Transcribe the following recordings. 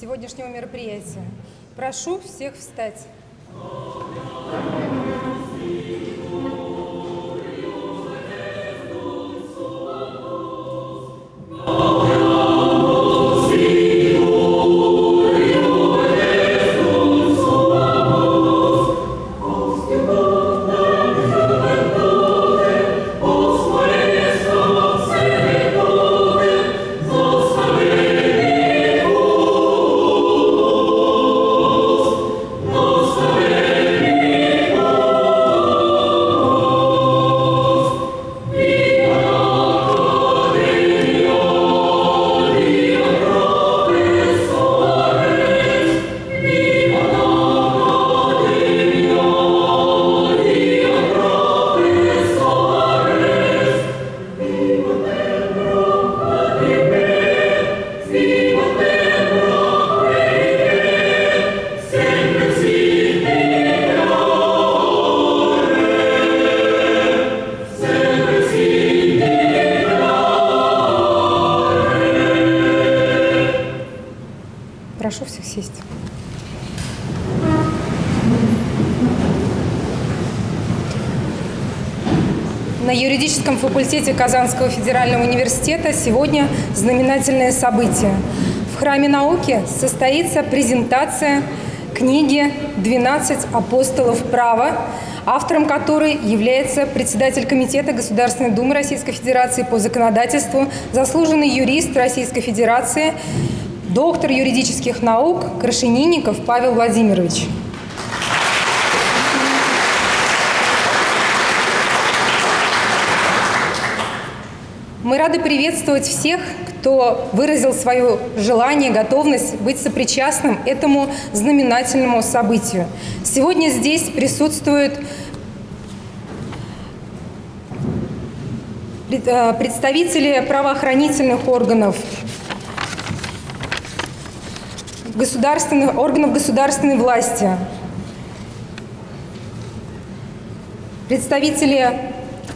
сегодняшнего мероприятия. Прошу всех встать. Казанского федерального университета сегодня знаменательное событие. В Храме науки состоится презентация книги «12 апостолов права», автором которой является председатель Комитета Государственной Думы Российской Федерации по законодательству, заслуженный юрист Российской Федерации, доктор юридических наук Крашенинников Павел Владимирович. Рады приветствовать всех, кто выразил свое желание, готовность быть сопричастным этому знаменательному событию. Сегодня здесь присутствуют э, представители правоохранительных органов, государственных, органов государственной власти, представители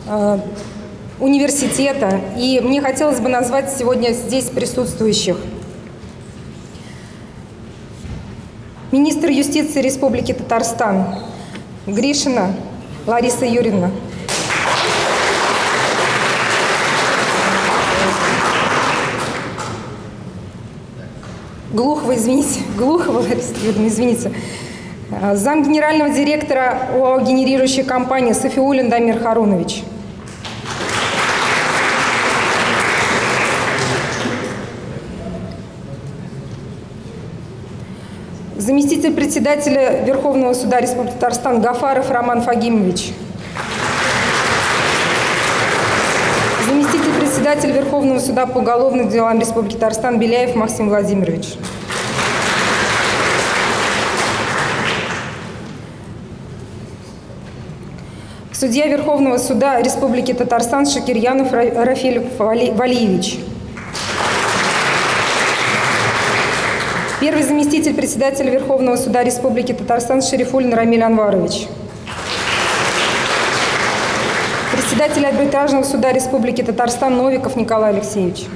э, университета. И мне хотелось бы назвать сегодня здесь присутствующих. Министр юстиции Республики Татарстан Гришина Лариса Юрьевна. Глухова, извините, Глухова, Лариса извините. Зам генерального директора ОАО «Генерирующая компания» Софиулин Дамир Харунович. Заместитель председателя Верховного суда Республики Татарстан Гафаров Роман Фагимович. Заместитель председателя Верховного суда по уголовным делам Республики Татарстан Беляев Максим Владимирович. Судья Верховного суда Республики Татарстан Шакирьянов Рафиль Валиевич. Первый заместитель председателя Верховного суда Республики Татарстан Шерифулин Рамиль Анварович. Председатель арбитражного суда Республики Татарстан Новиков Николай Алексеевич.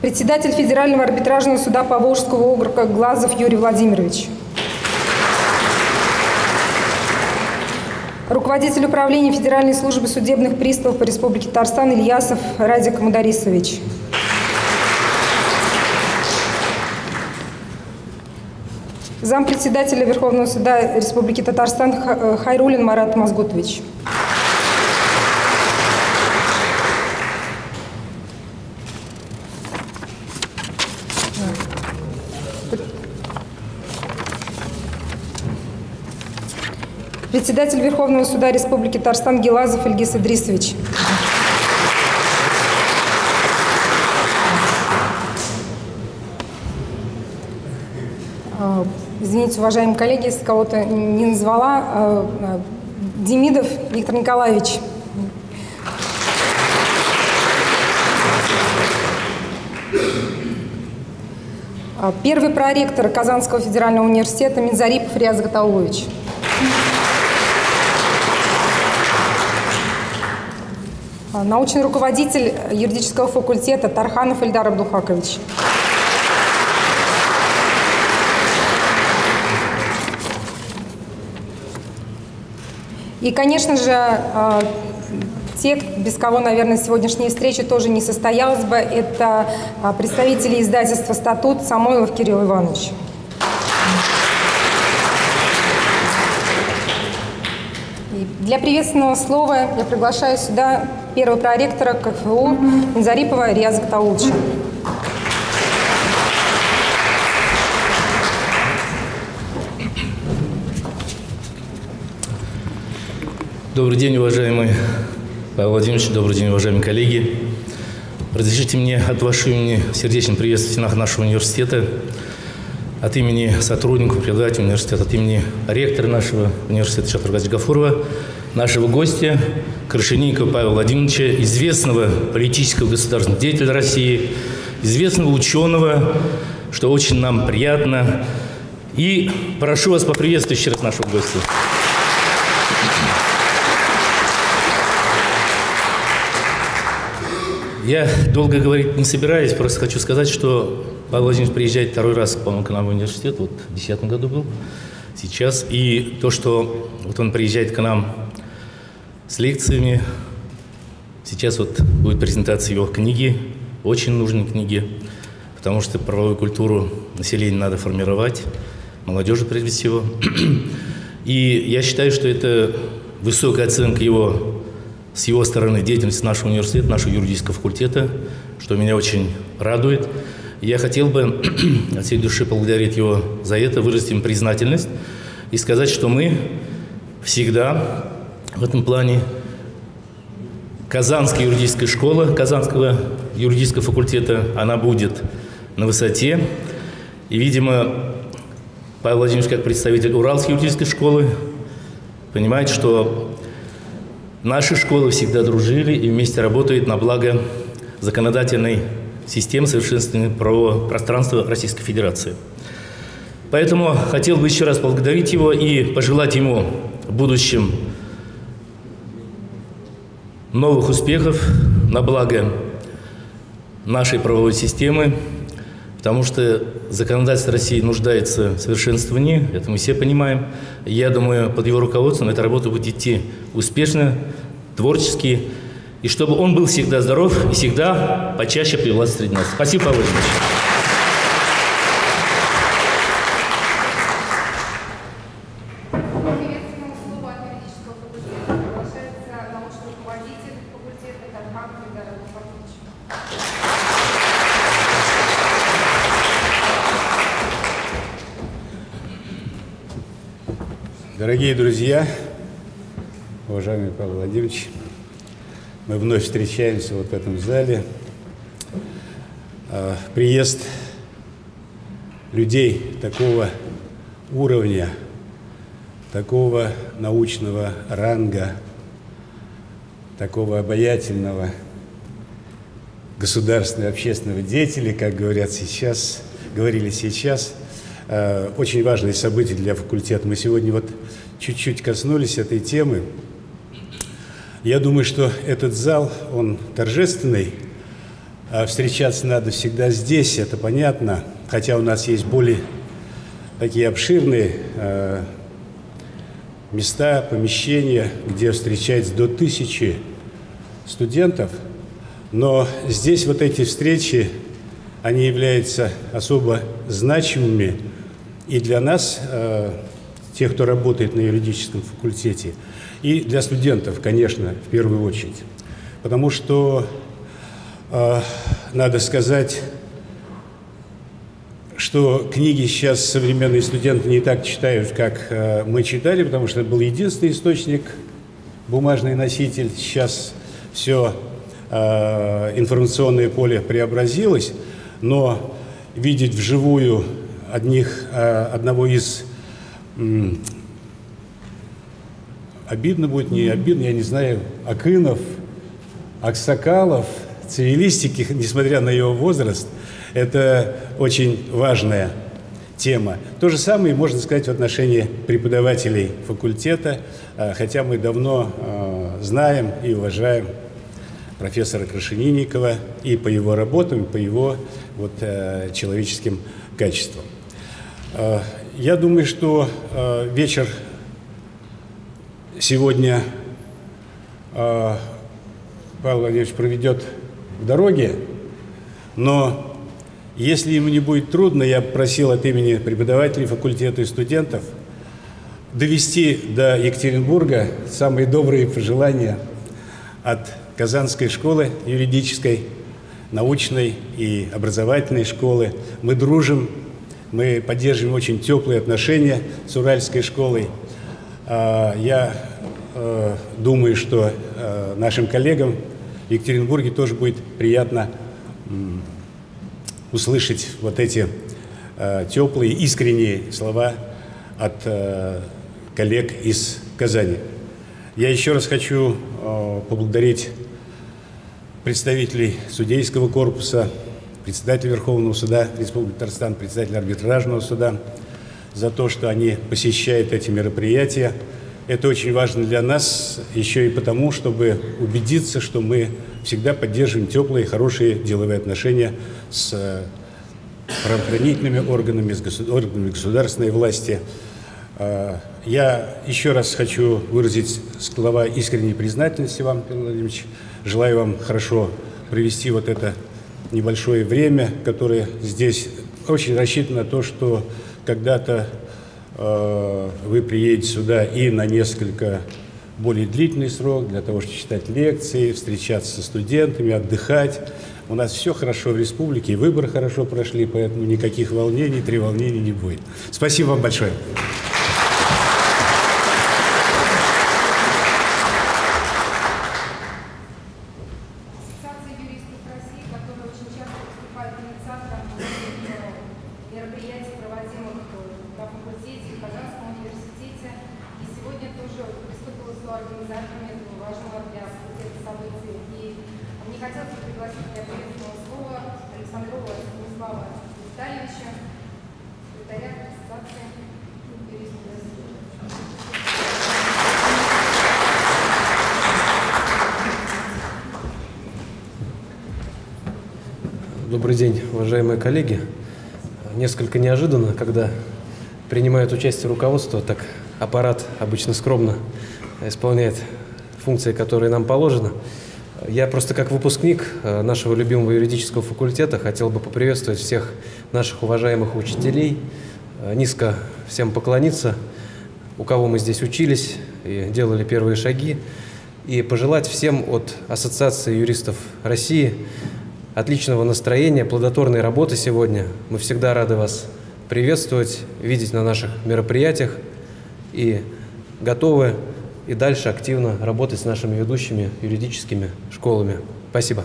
Председатель Федерального арбитражного суда Поволжского округа Глазов Юрий Владимирович. Руководитель управления Федеральной службы судебных приставов по Республике Татарстан Ильясов Радик Мударисович. Зампредседателя Верховного суда Республики Татарстан э, Хайрулин Марат Мазгутович. Председатель Верховного суда Республики Татарстан Гелазов Ильгиз Идрисович. Извините, уважаемые коллеги, если кого-то не назвала. А, а, Демидов Виктор Николаевич. А, первый проректор Казанского федерального университета Минзарипов Риаз Гатаулович. научный руководитель юридического факультета Тарханов Ильдар Абдухакович. И, конечно же, э, те, без кого, наверное, сегодняшняя встреча тоже не состоялась бы, это э, представители издательства «Статут» Самойлов Кирилл Иванович. И для приветственного слова я приглашаю сюда первого проректора КФУ Зарипова Рияза Ктаулча. Добрый день, уважаемый Павел Владимирович, добрый день, уважаемые коллеги. Разрешите мне от вашего имени сердечно приветствовать нашего университета, от имени сотрудников, преподавателей университета, от имени ректора нашего университета Шатургаза Гафурова, нашего гостя Крашенинникова Павла Владимировича, известного политического государственного деятеля России, известного ученого, что очень нам приятно. И прошу вас поприветствовать еще раз нашего гостя. Я долго говорить не собираюсь, просто хочу сказать, что Павел Владимирович приезжает второй раз, по-моему, к нам в университет, вот в 2010 году был, сейчас. И то, что вот он приезжает к нам с лекциями, сейчас вот будет презентация его книги, очень нужной книги, потому что правовую культуру населения надо формировать, молодежи прежде всего. И я считаю, что это высокая оценка его с его стороны деятельность нашего университета, нашего юридического факультета, что меня очень радует. Я хотел бы от всей души поблагодарить его за это, выразить им признательность и сказать, что мы всегда в этом плане Казанская юридическая школа, Казанского юридического факультета, она будет на высоте. И, видимо, Павел Владимирович, как представитель Уральской юридической школы, понимает, что Наши школы всегда дружили и вместе работают на благо законодательной системы совершенствования правового пространства Российской Федерации. Поэтому хотел бы еще раз поблагодарить его и пожелать ему в будущем новых успехов на благо нашей правовой системы, потому что законодательство России нуждается в совершенствовании, это мы все понимаем. Я думаю, под его руководством эта работа будет идти успешно, творчески, и чтобы он был всегда здоров и всегда почаще появлялся среди нас. Спасибо, Павел Владимирович. Дорогие друзья, уважаемый Павел Владимирович, мы вновь встречаемся вот в этом зале. А, приезд людей такого уровня, такого научного ранга, такого обаятельного государственного общественного деятеля, как говорят сейчас, говорили сейчас, а, очень важное событие для факультета. Мы сегодня вот чуть-чуть коснулись этой темы. Я думаю, что этот зал, он торжественный, а встречаться надо всегда здесь, это понятно, хотя у нас есть более такие обширные э, места, помещения, где встречается до тысячи студентов, но здесь вот эти встречи, они являются особо значимыми и для нас, э, тех, кто работает на юридическом факультете, и для студентов, конечно, в первую очередь. Потому что, э, надо сказать, что книги сейчас современные студенты не так читают, как э, мы читали, потому что это был единственный источник, бумажный носитель. Сейчас все э, информационное поле преобразилось, но видеть вживую одних, э, одного из обидно будет, не обидно, я не знаю, Акынов, Аксакалов, цивилистики, несмотря на его возраст, это очень важная тема. То же самое можно сказать в отношении преподавателей факультета, а, хотя мы давно а, знаем и уважаем профессора Крашенинникова и по его работам, и по его вот, э, человеческим качествам. Я думаю, что э, вечер сегодня э, Павел Владимирович проведет в дороге, но если ему не будет трудно, я просил от имени преподавателей факультета и студентов довести до Екатеринбурга самые добрые пожелания от Казанской школы юридической, научной и образовательной школы. Мы дружим, мы поддерживаем очень теплые отношения с Уральской школой. А, я э, думаю, что э, нашим коллегам в Екатеринбурге тоже будет приятно услышать вот эти э, теплые, искренние слова от коллег из Казани. Я еще раз хочу поблагодарить представителей судейского корпуса, председателя Верховного суда Республики Татарстан, председателя арбитражного суда за то, что они посещают эти мероприятия. Это очень важно для нас еще и потому, чтобы убедиться, что мы всегда поддерживаем теплые, хорошие деловые отношения с э, правоохранительными органами, с органами государственной власти. Э, я еще раз хочу выразить слова искренней признательности вам, Павел Владимирович. Желаю вам хорошо провести вот это небольшое время, которое здесь очень рассчитано на то, что когда-то Э, вы приедете сюда и на несколько более длительный срок для того, чтобы читать лекции, встречаться со студентами, отдыхать. У нас все хорошо в республике, выборы хорошо прошли, поэтому никаких волнений, треволнений не будет. Спасибо вам большое. Коллеги. Несколько неожиданно, когда принимает участие руководство, так аппарат обычно скромно исполняет функции, которые нам положены. Я просто как выпускник э, нашего любимого юридического факультета хотел бы поприветствовать всех наших уважаемых учителей, э, низко всем поклониться, у кого мы здесь учились и делали первые шаги, и пожелать всем от Ассоциации юристов России отличного настроения, плодотворной работы сегодня. Мы всегда рады вас приветствовать, видеть на наших мероприятиях и готовы и дальше активно работать с нашими ведущими юридическими школами. Спасибо.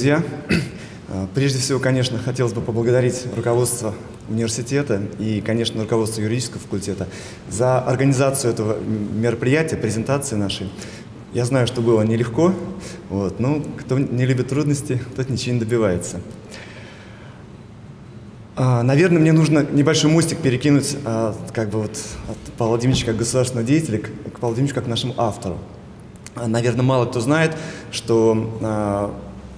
Друзья. А, прежде всего, конечно, хотелось бы поблагодарить руководство университета и, конечно, руководство юридического факультета за организацию этого мероприятия, презентации нашей. Я знаю, что было нелегко, вот, но кто не любит трудности, тот ничего не добивается. А, наверное, мне нужно небольшой мостик перекинуть а, как бы вот от Павла Владимировича как государственного деятеля к Павлу Владимировичу как нашему автору. Наверное, мало кто знает, что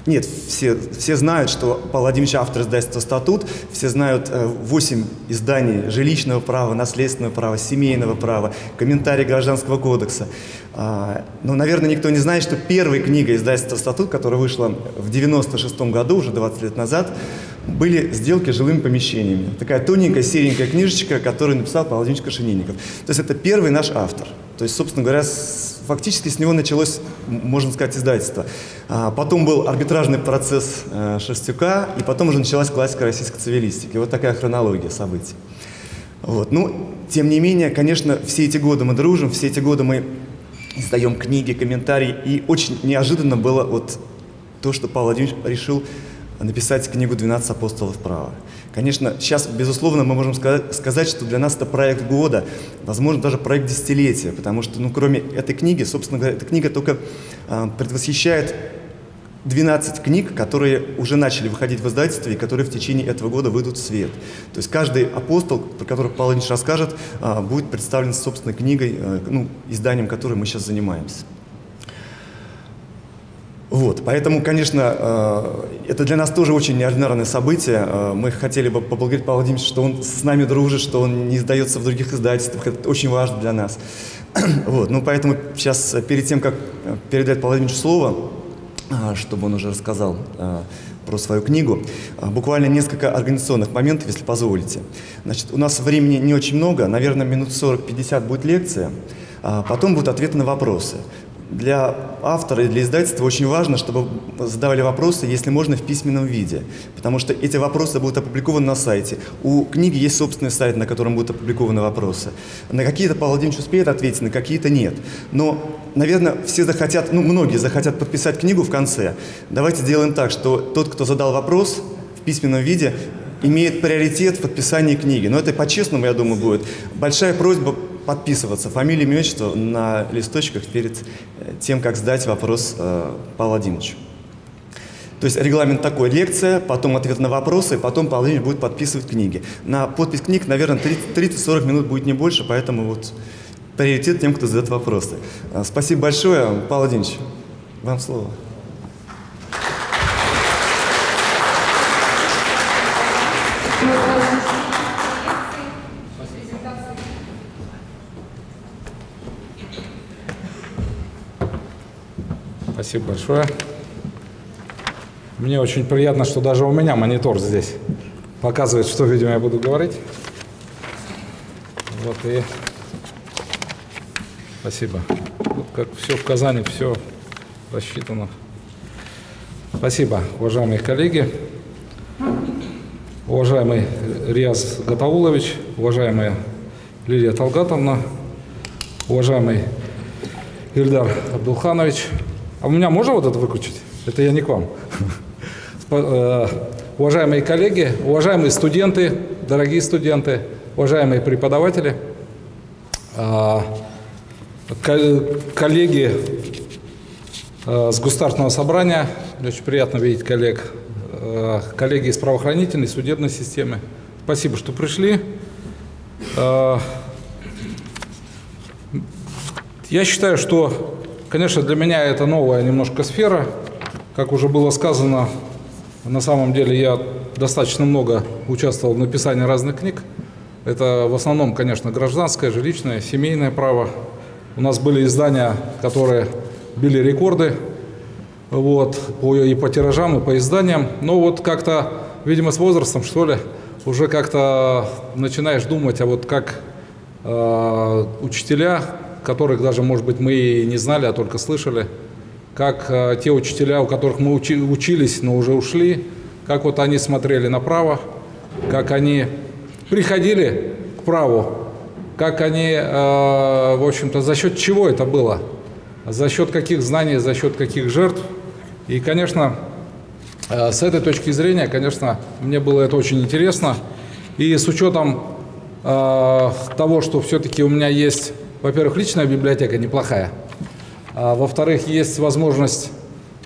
нет, все, все знают, что Павел Владимирович автор издательства «Статут», все знают э, 8 изданий жилищного права, наследственного права, семейного права, комментарий Гражданского кодекса. А, но, наверное, никто не знает, что первой книгой издательства «Статут», которая вышла в 96 году, уже 20 лет назад, были сделки жилыми помещениями. Такая тоненькая, серенькая книжечка, которую написал Павел Владимирович Кашенинников. То есть это первый наш автор. То есть, собственно говоря, фактически с него началось, можно сказать, издательство. А потом был арбитражный процесс э, Шерстюка, и потом уже началась классика российской цивилистики. Вот такая хронология событий. Вот. Ну, тем не менее, конечно, все эти годы мы дружим, все эти годы мы издаем книги, комментарии, и очень неожиданно было вот то, что Павел Владимирович решил написать книгу «12 апостолов права». Конечно, сейчас, безусловно, мы можем сказать, что для нас это проект года, возможно, даже проект десятилетия, потому что, ну, кроме этой книги, собственно говоря, эта книга только э, предвосхищает 12 книг, которые уже начали выходить в издательстве и которые в течение этого года выйдут в свет. То есть каждый апостол, про которого Павел Ильич расскажет, а, будет представлен собственной книгой, э, ну, изданием которой мы сейчас занимаемся. Вот, поэтому, конечно, э, это для нас тоже очень неординарное событие. Э, мы хотели бы поблагодарить Павла Владимировича, что он с нами дружит, что он не издается в других издательствах. Это очень важно для нас. Вот, ну, поэтому сейчас, перед тем, как передать Павлу Владимировичу слово, а, чтобы он уже рассказал а, про свою книгу. А, буквально несколько организационных моментов, если позволите. Значит, у нас времени не очень много, наверное, минут 40-50 будет лекция, потом будут ответы на вопросы для автора и для издательства очень важно, чтобы задавали вопросы, если можно, в письменном виде. Потому что эти вопросы будут опубликованы на сайте. У книги есть собственный сайт, на котором будут опубликованы вопросы. На какие-то Павел Владимирович успеет ответить, на какие-то нет. Но, наверное, все захотят, ну, многие захотят подписать книгу в конце. Давайте сделаем так, что тот, кто задал вопрос в письменном виде, имеет приоритет в подписании книги. Но это по-честному, я думаю, будет. Большая просьба подписываться, фамилия, имя, отчество на листочках перед э, тем, как сдать вопрос э, Павлу Владимировичу. То есть регламент такой, лекция, потом ответ на вопросы, потом Павел Владимирович будет подписывать книги. На подпись книг, наверное, 30-40 минут будет не больше, поэтому вот приоритет тем, кто задает вопросы. Э, спасибо большое. Павел Владимирович, вам слово. Спасибо большое. Мне очень приятно, что даже у меня монитор здесь показывает, что, видимо, я буду говорить. Вот и спасибо. Вот как все в Казани, все рассчитано. Спасибо, уважаемые коллеги, уважаемый Риаз Гатаулович, уважаемая Лилия Талгатовна, уважаемый Ильдар Абдулханович, а у меня можно вот это выключить? Это я не к вам. Э, уважаемые коллеги, уважаемые студенты, дорогие студенты, уважаемые преподаватели, а, коллеги э, с Государственного собрания, очень приятно видеть коллег, э, коллеги из правоохранительной, судебной системы. Спасибо, что пришли. Я считаю, что Конечно, для меня это новая немножко сфера. Как уже было сказано, на самом деле я достаточно много участвовал в написании разных книг. Это в основном, конечно, гражданское, жилищное, семейное право. У нас были издания, которые били рекорды вот, по, и по тиражам, и по изданиям. Но вот как-то, видимо, с возрастом, что ли, уже как-то начинаешь думать, а вот как э, учителя которых даже, может быть, мы и не знали, а только слышали, как э, те учителя, у которых мы учи, учились, но уже ушли, как вот они смотрели направо, как они приходили к праву, как они, э, в общем-то, за счет чего это было, за счет каких знаний, за счет каких жертв. И, конечно, э, с этой точки зрения, конечно, мне было это очень интересно. И с учетом того, что все-таки у меня есть во-первых, личная библиотека неплохая. А, во-вторых, есть возможность,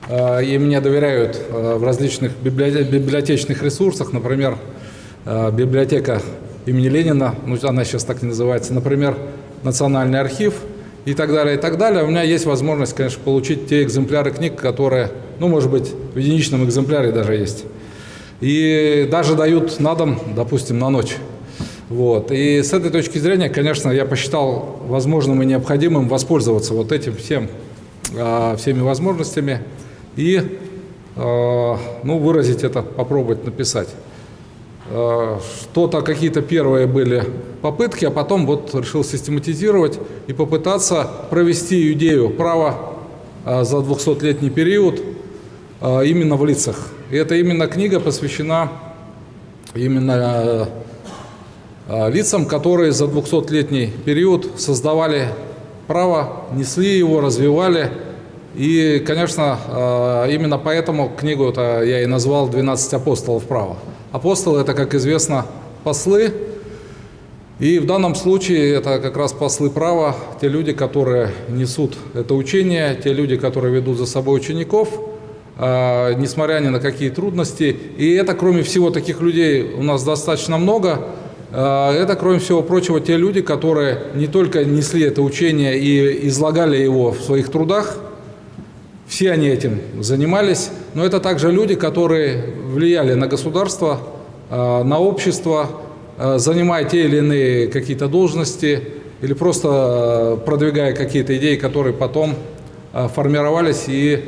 а, и мне доверяют а, в различных библиотечных ресурсах, например, а, библиотека имени Ленина, ну, она сейчас так не называется, например, Национальный архив и так далее, и так далее. У меня есть возможность, конечно, получить те экземпляры книг, которые, ну, может быть, в единичном экземпляре даже есть. И даже дают на дом, допустим, на ночь. Вот. И с этой точки зрения, конечно, я посчитал возможным и необходимым воспользоваться вот этим всем, а, всеми возможностями и а, ну, выразить это, попробовать написать. А, что-то, какие-то первые были попытки, а потом вот решил систематизировать и попытаться провести идею права за 200-летний период именно в лицах. И эта именно книга посвящена именно лицам, которые за 200-летний период создавали право, несли его, развивали. И, конечно, э, именно поэтому книгу я и назвал «12 апостолов права». Апостолы – это, как известно, послы, и в данном случае это как раз послы права, те люди, которые несут это учение, те люди, которые ведут за собой учеников, э, несмотря ни на какие трудности. И это, кроме всего, таких людей у нас достаточно много. Э, это, кроме всего прочего, те люди, которые не только несли это учение и излагали его в своих трудах, все они этим занимались, но это также люди, которые влияли на государство, э, на общество, Э, занимая те или иные какие-то должности или просто э, продвигая какие-то идеи, которые потом э, формировались и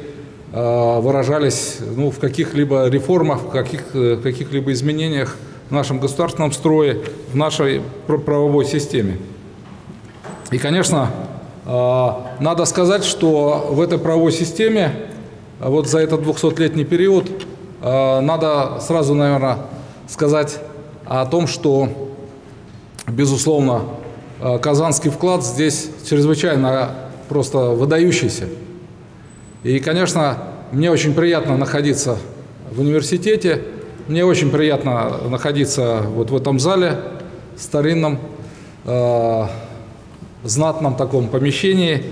выражались ну, в каких-либо реформах, в каких, каких-либо изменениях в нашем государственном строе, в нашей правовой системе. И, конечно, надо сказать, что в этой правовой системе вот за этот 200-летний период надо сразу, наверное, сказать о том, что, безусловно, э, казанский вклад здесь чрезвычайно просто выдающийся. И, конечно, мне очень приятно находиться в университете, мне очень приятно находиться вот в этом зале, старинном, э, знатном таком помещении.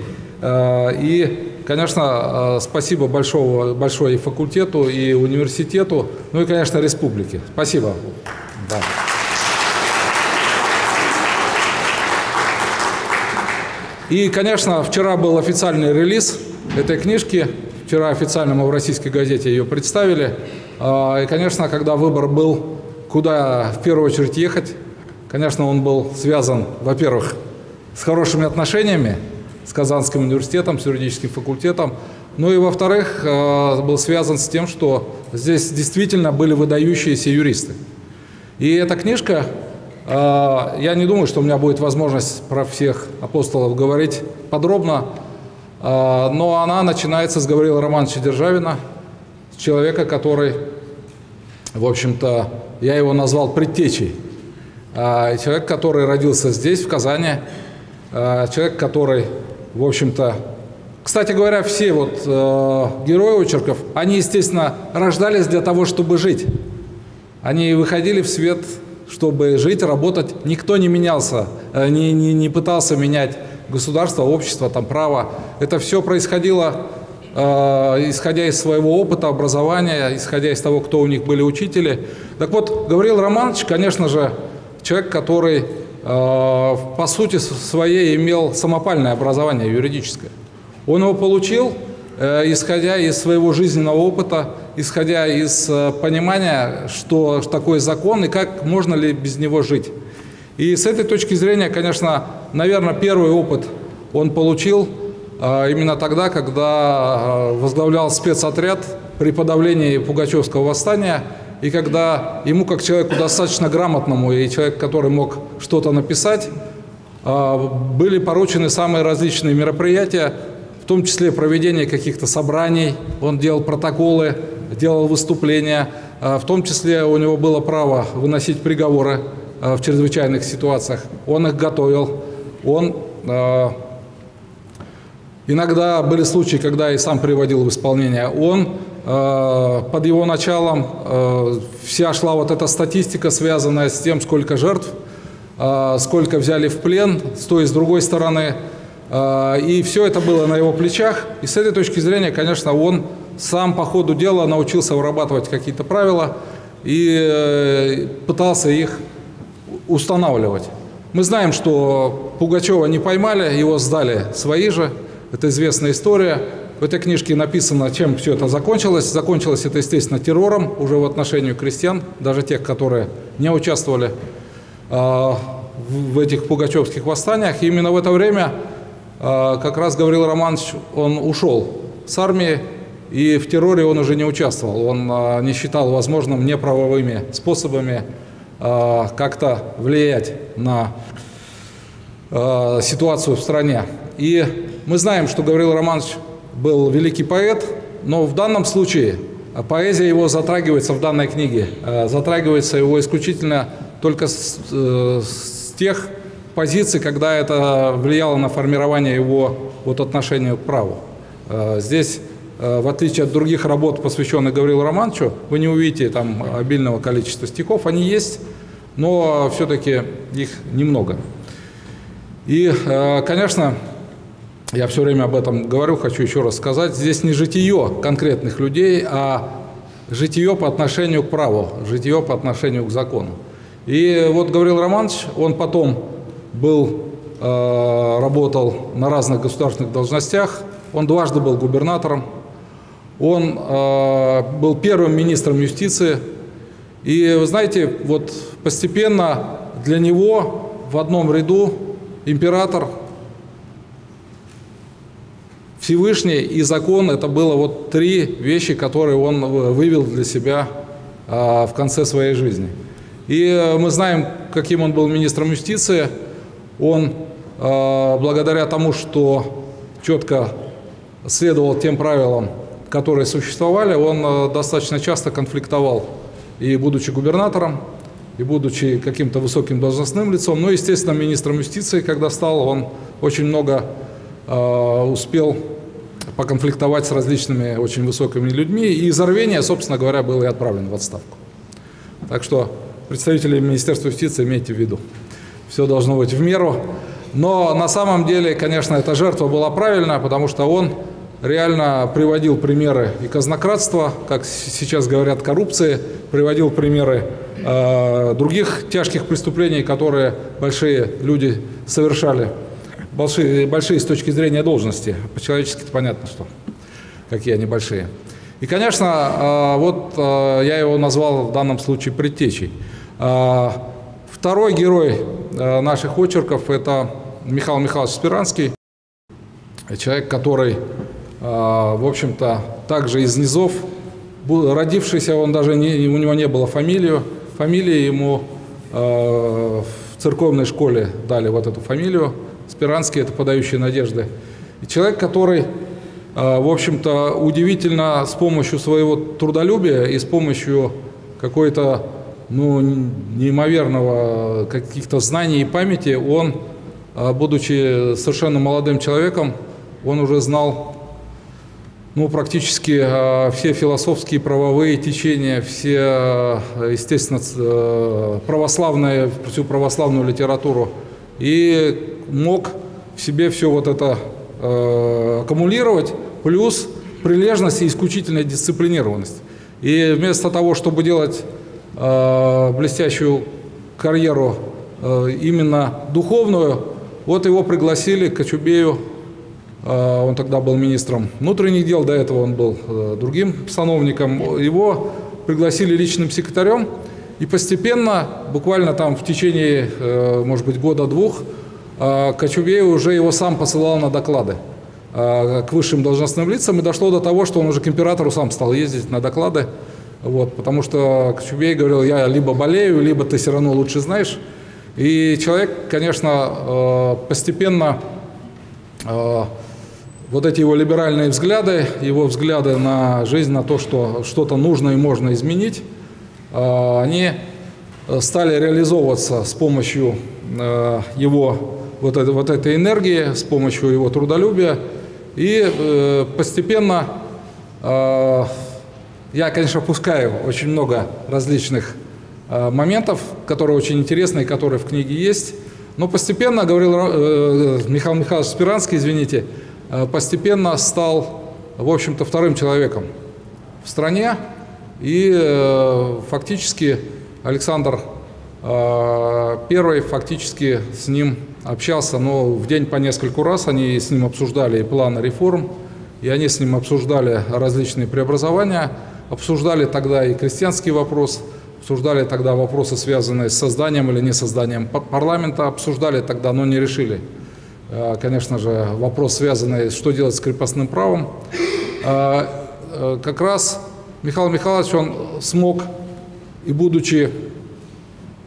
Э, и, конечно, э, спасибо большого, большое и факультету, и университету, ну и, конечно, республике. Спасибо. Да. И, конечно, вчера был официальный релиз этой книжки. Вчера официально мы в российской газете ее представили. А, и, конечно, когда выбор был, куда в первую очередь ехать, конечно, он был связан, во-первых, с хорошими отношениями с Казанским университетом, с юридическим факультетом, ну и, во-вторых, а, был связан с тем, что здесь действительно были выдающиеся юристы. И эта книжка, а, я не думаю, что у меня будет возможность про всех апостолов говорить подробно, но она начинается с Гаврила Романовича Державина, человека, который, в общем-то, я его назвал предтечей. А, человек, который родился здесь, в Казани, человек, который, в общем-то, кстати говоря, все вот герои очерков, они, естественно, рождались для того, чтобы жить. Они выходили в свет, чтобы жить, работать. Никто не менялся, э, не, не, не пытался менять государство, общество, там, право. Это все происходило, э, исходя из своего опыта, образования, исходя из того, кто у них были учители. Так вот, Гавриил Романович, конечно же, человек, который, э, по сути своей, имел самопальное образование юридическое. Он его получил, э, исходя из своего жизненного опыта, исходя из э, понимания, что такое закон и как можно ли без него жить. И с этой точки зрения, конечно, наверное, первый опыт он получил именно тогда, когда э, возглавлял спецотряд при подавлении Пугачевского восстания, и когда ему, как человеку достаточно грамотному и человек, который мог что-то написать, были поручены самые различные мероприятия, в том числе проведение каких-то собраний, он делал протоколы, делал выступления, а, в том числе у него было право выносить приговоры а, в чрезвычайных ситуациях. Он их готовил. Он а, иногда были случаи, когда и сам приводил в исполнение. Он под его началом вся шла вот эта статистика, связанная с тем, сколько жертв, сколько взяли в плен с той и с другой стороны. И все это было на его плечах. И с этой точки зрения, конечно, он сам по ходу дела научился вырабатывать какие-то правила и э, пытался их устанавливать. Мы знаем, что Пугачева не поймали, его сдали свои же. Это известная история. В этой книжке написано, чем все это закончилось. Закончилось это, естественно, террором уже в отношении крестьян, даже тех, которые не участвовали э, в этих пугачевских восстаниях. И именно в это время э, как раз Гаврил Романович, он ушел с армии, и в терроре он уже не участвовал. Он а, не считал возможным неправовыми способами как-то влиять на ситуацию в стране. И мы знаем, что Гаврил Романович был великий поэт, но в данном случае поэзия его затрагивается в данной книге, затрагивается его исключительно только с, э, с тех позиций, когда это влияло на формирование его вот отношения к праву. Э, здесь, в отличие от других работ, посвященных Гаврилу Романовичу, вы не увидите там обильного количества стихов. Они есть, но все-таки их немного. И, конечно, я все время об этом говорю, хочу еще раз сказать, здесь не житие конкретных людей, а житие по отношению к праву, житие по отношению к закону. И вот Гаврил Романович, он потом был, э, работал на разных государственных должностях, он дважды был губернатором, он э, был первым министром юстиции. И вы знаете, вот постепенно для него в одном ряду император, Всевышний и закон – это было вот три вещи, которые он вывел для себя в конце своей жизни. И мы знаем, каким он был министром юстиции. Он, благодаря тому, что четко следовал тем правилам, которые существовали, он достаточно часто конфликтовал и будучи губернатором, и будучи каким-то высоким должностным лицом, ну, естественно, министром юстиции, когда стал, он очень много э, успел поконфликтовать с различными очень высокими людьми, и из рвения, собственно говоря, был и отправлен в отставку. Так что представители Министерства юстиции имейте в виду, все должно быть в меру. Но на самом деле, конечно, эта жертва была правильная, потому что он реально приводил примеры и казнократства, как сейчас говорят, коррупции, приводил примеры э, других тяжких преступлений, которые большие люди совершали, большие, большие с точки зрения должности. По-человечески это понятно, что какие они большие. И, конечно, э, вот э, я его назвал в данном случае предтечей. Э, второй герой наших очерков – это Михаил Михайлович Спиранский, человек, который а, в общем-то, также из низов. Родившийся он даже не, у него не было фамилию. Фамилия ему а, в церковной школе дали вот эту фамилию. Спиранский – это подающий надежды. И человек, который, а, в общем-то, удивительно с помощью своего трудолюбия и с помощью какой-то ну, неимоверного каких-то знаний и памяти, он, будучи совершенно молодым человеком, он уже знал ну, практически э, все философские правовые течения, все, естественно, э, православные, всю православную литературу. И мог в себе все вот это э, аккумулировать, плюс прилежность и исключительная дисциплинированность. И вместо того, чтобы делать э, блестящую карьеру э, именно духовную, вот его пригласили к Кочубею а, он тогда был министром внутренних дел, до этого он был э, другим сановником. Его пригласили личным секретарем, и постепенно, буквально там в течение, э, может быть, года-двух, а, Кочубеев уже его сам посылал на доклады а, к высшим должностным лицам, и дошло до того, что он уже к императору сам стал ездить на доклады, вот, потому что Кочубей говорил, я либо болею, либо ты все равно лучше знаешь. И человек, конечно, э, постепенно вот эти его либеральные взгляды, его взгляды на жизнь, на то, что что-то нужно и можно изменить, они э, стали реализовываться с помощью э, его вот, этой, вот этой энергии, с помощью его трудолюбия. И э, постепенно я, конечно, пускаю очень много различных моментов, которые очень интересные, которые в книге есть. Но постепенно, говорил Михаил Михайлович Спиранский, извините, постепенно стал, в общем-то, вторым человеком в стране. И э, фактически Александр э, Первый фактически с ним общался, но в день по нескольку раз. Они с ним обсуждали и планы реформ, и они с ним обсуждали различные преобразования, обсуждали тогда и крестьянский вопрос, обсуждали тогда вопросы, связанные с созданием или не созданием парламента, обсуждали тогда, но не решили. Э, конечно же, вопрос, связанный, что делать с крепостным правом. Как раз Михаил Михайлович, он смог, и будучи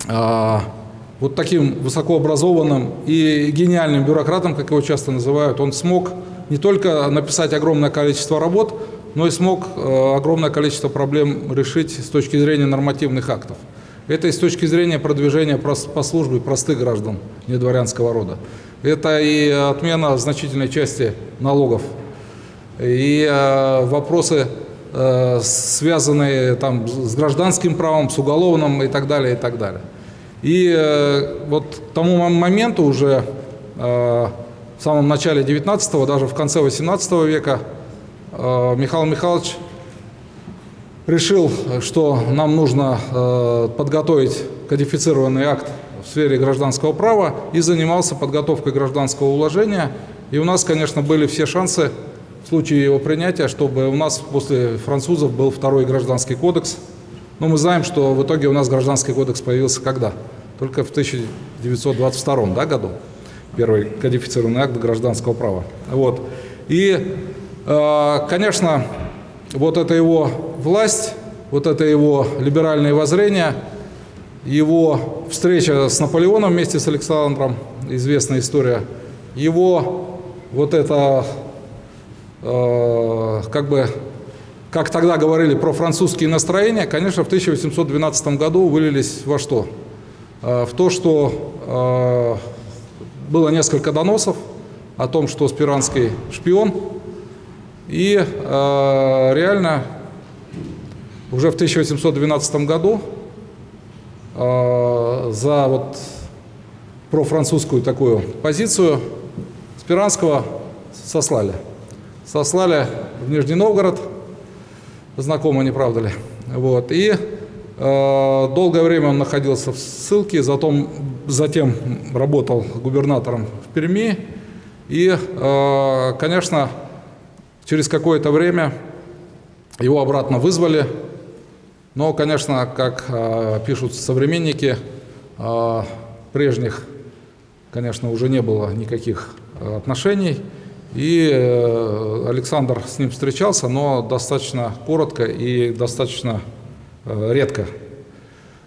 вот таким высокообразованным и гениальным бюрократом, как его часто называют, он смог не только написать огромное количество работ, но и смог огромное количество проблем решить с точки зрения нормативных актов. Это и с точки зрения продвижения по службе простых граждан недворянского рода. Это и отмена значительной части налогов, и э, вопросы, связанные там, с гражданским правом, с уголовным и так далее, и так далее. И э, вот к тому моменту уже э, в самом начале 19-го, даже в конце 18 века, э, Михаил Михайлович решил, что нам нужно э, подготовить кодифицированный акт в сфере гражданского права и занимался подготовкой гражданского уложения. И у нас, конечно, были все шансы случае его принятия, чтобы у нас после французов был второй гражданский кодекс. Но мы знаем, что в итоге у нас гражданский кодекс появился когда? Только в 1922 да, году. Первый кодифицированный акт гражданского права. Вот. И, э, конечно, вот эта его власть, вот это его либеральные воззрения, его встреча с Наполеоном вместе с Александром, известная история, его вот это, как бы, как тогда говорили про французские настроения, конечно, в 1812 году вылились во что? Э, в то, что э, было несколько доносов о том, что Спиранский шпион, и э, реально уже в 1812 году э, за вот профранцузскую такую позицию Спиранского сослали. Сослали в Нижний Новгород, знакомо, не правда ли? Вот. И э, долгое время он находился в ссылке, затем, затем работал губернатором в Перми. И, э, конечно, Через какое-то время его обратно вызвали, но, конечно, как э, пишут современники, прежних, конечно, уже не было никаких отношений, и э, Александр с ним встречался, но достаточно коротко и достаточно э, редко.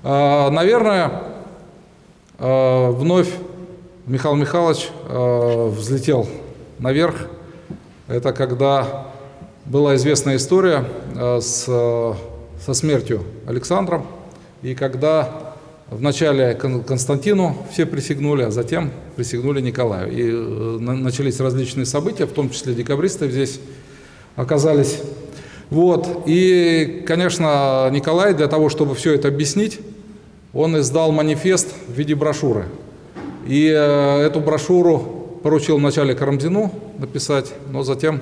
Э, наверное, э, вновь Михаил Михайлович взлетел наверх, это когда была известная история с, со смертью Александром, и когда вначале Константину все присягнули, а затем присягнули Николаю. И э, начались различные события, в том числе декабристы здесь оказались. Вот. И, конечно, Николай для того, чтобы все это объяснить, он издал манифест в виде брошюры. И э, эту брошюру поручил вначале Карамзину написать, но затем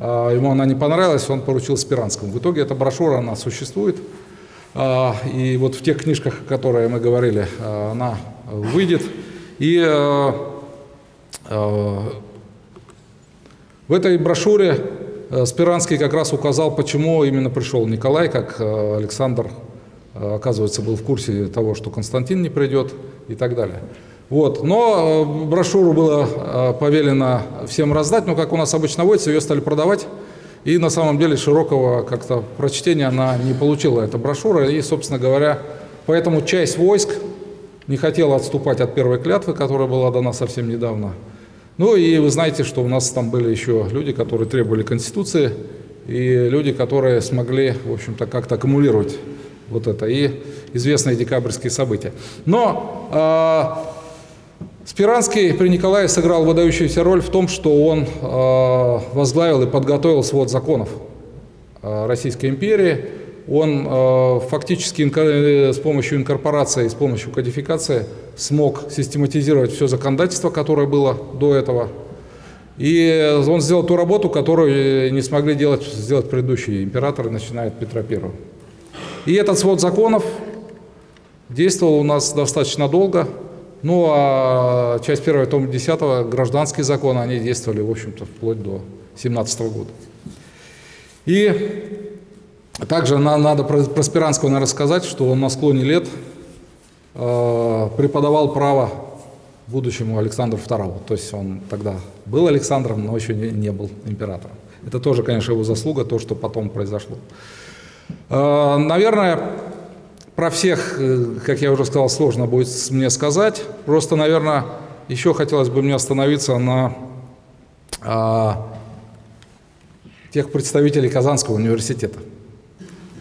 э, ему она не понравилась, он поручил Спиранскому. В итоге эта брошюра, она существует. Э, и вот в тех книжках, о которых мы говорили, э, она выйдет. И э, в этой брошюре Спиранский как раз указал, почему именно пришел Николай, как Александр, оказывается, был в курсе того, что Константин не придет и так далее. Вот. Но брошюру было повелено всем раздать, но как у нас обычно водится, ее стали продавать. И на самом деле широкого как-то прочтения она не получила, эта брошюра. И, собственно говоря, поэтому часть войск не хотела отступать от первой клятвы, которая была дана совсем недавно. Ну и вы знаете, что у нас там были еще люди, которые требовали Конституции, и люди, которые смогли, в общем-то, как-то аккумулировать вот это, и известные декабрьские события. Но э, Спиранский при Николае сыграл выдающуюся роль в том, что он э, возглавил и подготовил свод законов э, Российской империи. Он э, фактически с помощью инкорпорации, с помощью кодификации смог систематизировать все законодательство, которое было до этого. И он сделал ту работу, которую не смогли делать, сделать предыдущие императоры, начиная от Петра I. И этот свод законов действовал у нас достаточно долго. Ну, а часть первая, том 10 гражданские законы, они действовали, в общем-то, вплоть до 17 года. И также надо про, про Спиранского наверное, рассказать, что он на склоне лет э, преподавал право будущему Александру II. То есть он тогда был Александром, но еще не, не был императором. Это тоже, конечно, его заслуга, то, что потом произошло. Э, наверное, про всех, э, как я уже сказал, сложно будет мне сказать. Просто, наверное, еще хотелось бы мне остановиться на а, тех представителей Казанского университета.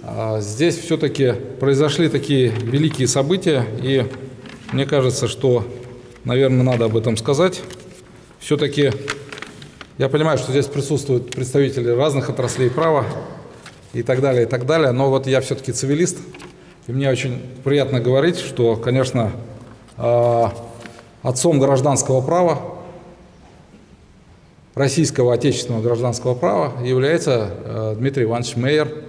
а, здесь все-таки произошли такие великие события, и мне кажется, что, наверное, надо об этом сказать. Все-таки я понимаю, что здесь присутствуют представители разных отраслей права и так далее, и так далее, но вот я все-таки цивилист, и мне очень приятно говорить, что, конечно, а, отцом гражданского права, российского отечественного гражданского права является а, Дмитрий Иванович Мейер,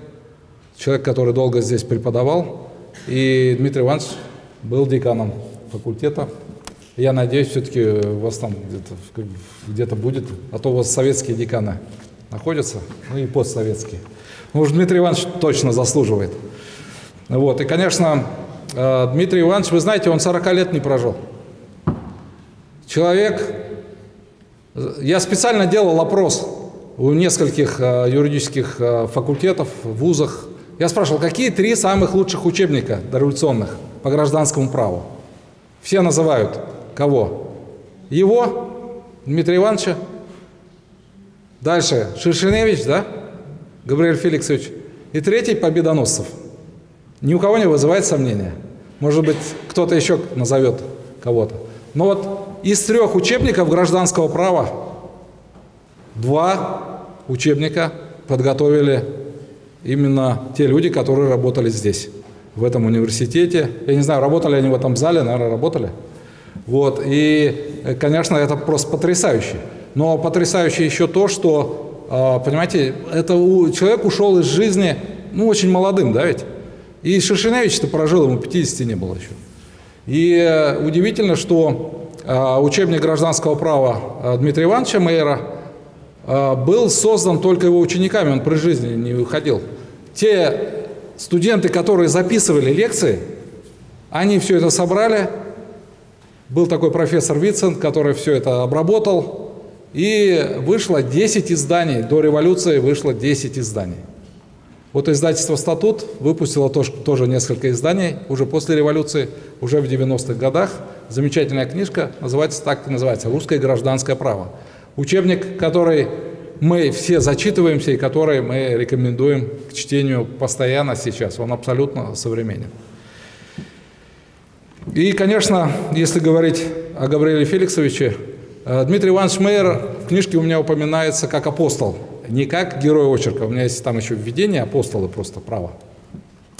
человек, который долго здесь преподавал, и Дмитрий Иванович был деканом факультета. Я надеюсь, все-таки у вас там где-то где будет, а то у вас советские деканы находятся, ну и постсоветские. Ну уж Дмитрий Иванович точно заслуживает. Вот. И, конечно, э, Дмитрий Иванович, вы знаете, он 40 лет не прожил. Человек, я специально делал опрос у нескольких э, юридических э, факультетов, вузах. Я спрашивал, какие три самых лучших учебника дореволюционных по гражданскому праву? Все называют. Кого? Его, Дмитрия Ивановича. Дальше Шершеневич, да? Габриэль Феликсович. И третий Победоносцев. Ни у кого не вызывает сомнения. Может быть, кто-то еще назовет кого-то. Но вот из трех учебников гражданского права два учебника подготовили именно те люди, которые работали здесь, в этом университете. Я не знаю, работали они в этом зале, наверное, работали. Вот. И, конечно, это просто потрясающе. Но потрясающе еще то, что, а, понимаете, это человек ушел из жизни, ну, очень молодым, да ведь? И Шершеневич-то прожил, ему 50 не было еще. И э, удивительно, что э, учебник гражданского права э, Дмитрия Ивановича Мейера был создан только его учениками, он при жизни не выходил. Те студенты, которые записывали лекции, они все это собрали. Был такой профессор Вицент, который все это обработал. И вышло 10 изданий. До революции вышло 10 изданий. Вот издательство «Статут» выпустило тоже, тоже несколько изданий уже после революции, уже в 90-х годах. Замечательная книжка, называется так и называется «Русское гражданское право». Учебник, который мы все зачитываемся и который мы рекомендуем к чтению постоянно сейчас. Он абсолютно современен. И, конечно, если говорить о Габриэле Феликсовиче, э, Дмитрий Иванович Мейер в книжке у меня упоминается как апостол – не как герой очерка, у меня есть там еще введение апостолы просто право.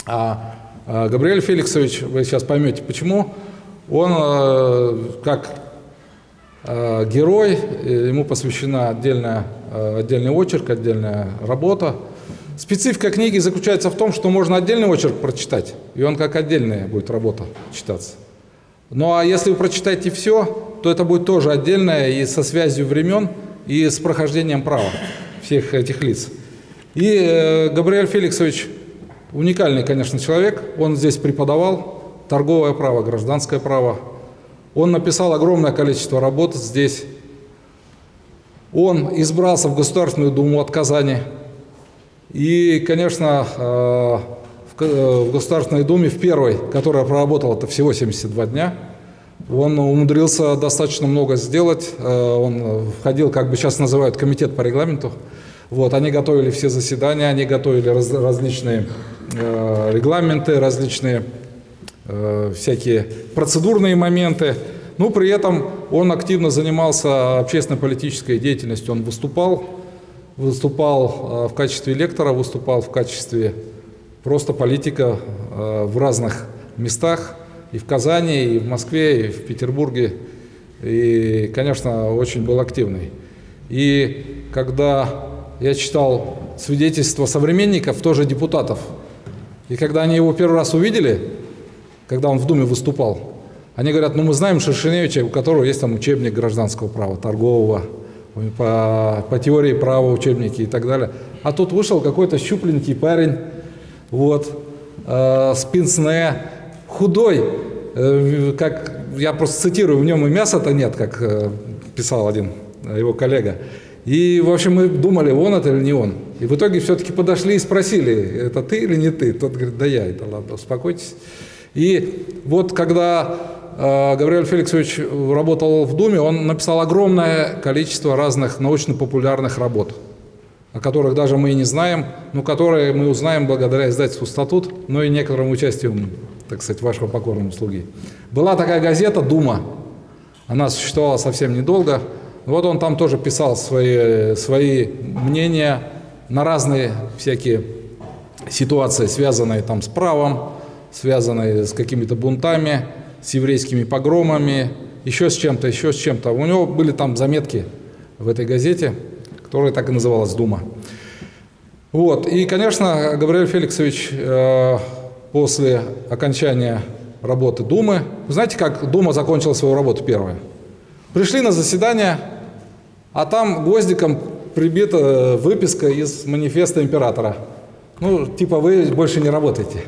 А, а Габриэль Феликсович, вы сейчас поймете почему, он э, как э, герой, ему посвящена отдельная, э, отдельный очерк, отдельная работа. Специфика книги заключается в том, что можно отдельный очерк прочитать, и он как отдельная будет работа читаться. Ну а если вы прочитаете все, то это будет тоже отдельное и со связью времен, и с прохождением права всех этих лиц. И э, Габриэль Феликсович уникальный, конечно, человек. Он здесь преподавал торговое право, гражданское право. Он написал огромное количество работ здесь. Он избрался в Государственную Думу от Казани. И, конечно, э, э, в Государственной Думе, в первой, которая проработала это всего 72 дня, он умудрился достаточно много сделать. Он входил, как бы сейчас называют, комитет по регламенту. Вот, они готовили все заседания, они готовили раз, различные э, регламенты, различные э, всякие процедурные моменты. Ну, при этом он активно занимался общественно-политической деятельностью. Он выступал, выступал э, в качестве лектора, выступал в качестве просто политика э, в разных местах, и в Казани, и в Москве, и в Петербурге. И, конечно, очень был активный. И когда я читал свидетельства современников, тоже депутатов. И когда они его первый раз увидели, когда он в Думе выступал, они говорят, ну мы знаем Шершеневича, у которого есть там учебник гражданского права, торгового, по, по теории права учебники и так далее. А тут вышел какой-то щупленький парень, вот, э, с худой, э, как, я просто цитирую, в нем и мяса-то нет, как э, писал один его коллега. И, в общем, мы думали, он это или не он. И в итоге все-таки подошли и спросили, это ты или не ты? Тот говорит, да я, это ладно, успокойтесь. И вот когда э, Гавриэль Феликсович работал в Думе, он написал огромное количество разных научно-популярных работ. о которых даже мы и не знаем, но которые мы узнаем благодаря издательству «Статут», но и некоторому участию, так сказать, вашего покорного слуги. Была такая газета «Дума». Она существовала совсем недолго. Вот он там тоже писал свои, свои мнения на разные всякие ситуации, связанные там с правом, связанные с какими-то бунтами, с еврейскими погромами, еще с чем-то, еще с чем-то. У него были там заметки в этой газете, которая так и называлась «Дума». Вот. И, конечно, Габриэль Феликсович э, после окончания работы Думы, знаете, как Дума закончила свою работу первая? Пришли на заседание, а там гвоздиком прибита выписка из манифеста императора. Ну, типа вы больше не работаете.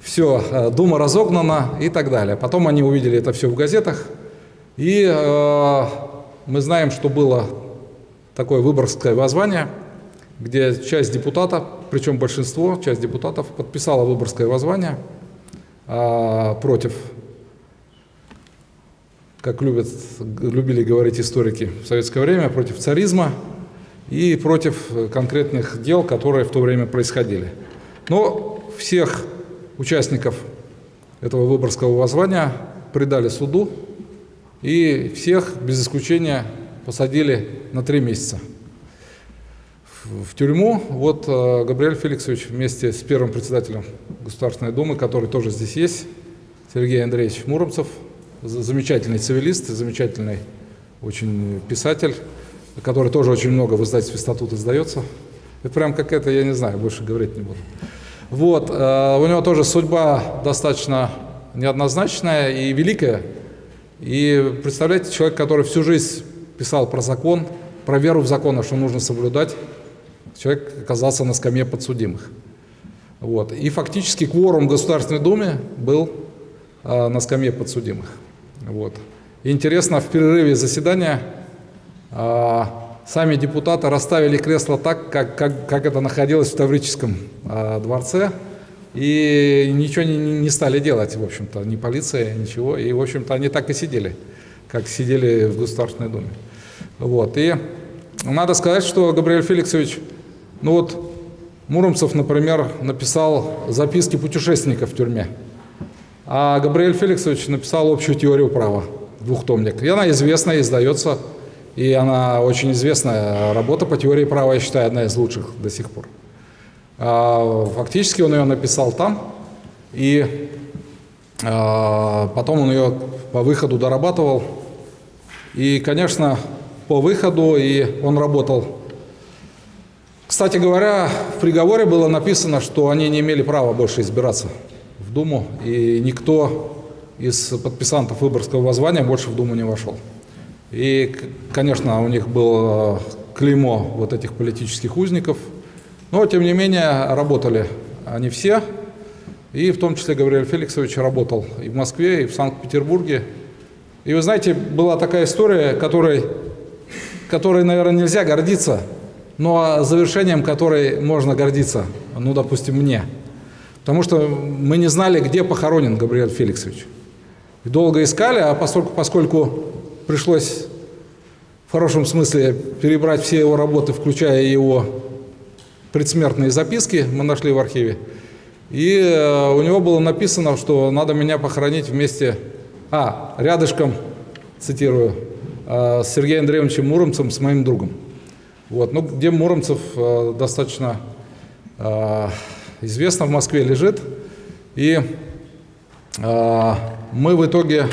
Все, э, Дума разогнана и так далее. Потом они увидели это все в газетах. И э, мы знаем, что было такое выборгское воззвание, где часть депутатов, причем большинство, часть депутатов подписала выборгское воззвание э, против, как любят, любили говорить историки в советское время, против царизма и против конкретных дел, которые в то время происходили. Но всех участников этого выборгского воззвания предали суду, и всех без исключения посадили на три месяца в тюрьму. Вот э, Габриэль Феликсович вместе с первым председателем Государственной Думы, который тоже здесь есть, Сергей Андреевич Муромцев, замечательный цивилист, замечательный очень писатель, который тоже очень много в издательстве «Статут» издается. Это прям какая-то, я не знаю, больше говорить не буду. Вот, э, у него тоже судьба достаточно неоднозначная и великая. И представляете, человек, который всю жизнь писал про закон, про веру в закон, что нужно соблюдать, человек оказался на скамье подсудимых. Вот. И фактически кворум в Государственной Думе был э, на скамье подсудимых. Вот. Интересно, в перерыве заседания э, сами депутаты расставили кресло так, как, как, как это находилось в Таврическом э, дворце, и ничего не, не стали делать, в общем-то, ни полиция, ничего. И, в общем-то, они так и сидели, как сидели в Государственной Думе. Вот. И надо сказать, что Габриэль Феликсович, ну вот, Муромцев, например, написал записки путешественников в тюрьме, а Габриэль Феликсович написал общую теорию права, двухтомник. И она известная, издается, и она очень известная работа по теории права, я считаю, одна из лучших до сих пор. А, фактически он ее написал там, и а, потом он ее по выходу дорабатывал. И, конечно, по выходу и он работал. Кстати говоря, в приговоре было написано, что они не имели права больше избираться в Думу, и никто из подписантов Выборгского воззвания больше в Думу не вошел. И, конечно, у них было клеймо вот этих политических узников – но, тем не менее, работали они все, и в том числе Гавриэль Феликсович работал и в Москве, и в Санкт-Петербурге. И вы знаете, была такая история, которой, которой, наверное, нельзя гордиться, но завершением которой можно гордиться, ну, допустим, мне. Потому что мы не знали, где похоронен Габриэль Феликсович. И долго искали, а поскольку, поскольку пришлось в хорошем смысле перебрать все его работы, включая его предсмертные записки мы нашли в архиве. И э, у него было написано, что надо меня похоронить вместе, а, рядышком, цитирую, э, с Сергеем Андреевичем Муромцем, с моим другом. Вот, ну, где Муромцев э, достаточно известно, в Москве лежит. И мы в итоге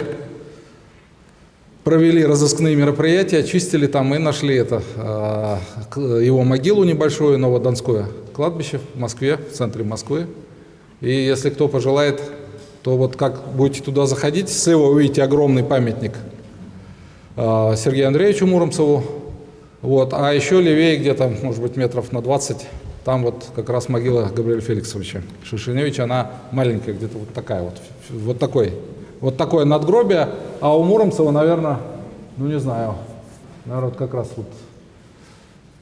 провели разыскные мероприятия, очистили там и нашли это, а, его могилу небольшую, Новодонское кладбище в Москве, в центре Москвы. И если кто пожелает, то вот как будете туда заходить, слева увидите огромный памятник а, Сергею Андреевичу Муромцеву. Вот, а еще левее где-то, может быть, метров на 20, там вот как раз могила Габриэля Феликсовича Шишиневича, она маленькая, где-то вот такая вот, вот такой вот такое надгробие, а у Муромцева, наверное, ну не знаю, наверное, вот как раз вот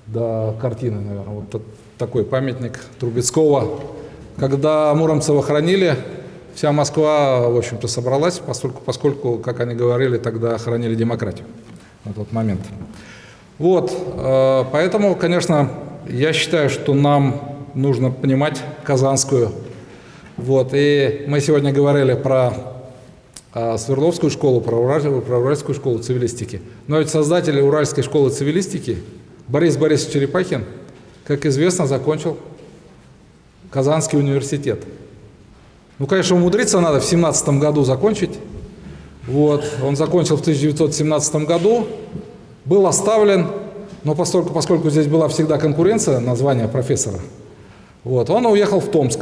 до картины, наверное, вот такой памятник Трубецкого. Когда Муромцева хранили, вся Москва, в общем-то, собралась, поскольку, поскольку, как они говорили, тогда хранили демократию на тот момент. Вот, э, поэтому, конечно, я считаю, что нам нужно понимать казанскую. Вот, и мы сегодня говорили про а, Свердловскую школу, про, Ураль, про Уральскую школу цивилистики. Но ведь создатель Уральской школы цивилистики Борис Борисович Черепахин, как известно, закончил Казанский университет. Ну, конечно, умудриться надо в 17 году закончить. Вот, он закончил в 1917 году, был оставлен, но поскольку, поскольку здесь была всегда конкуренция на звание профессора, вот, он уехал в Томск.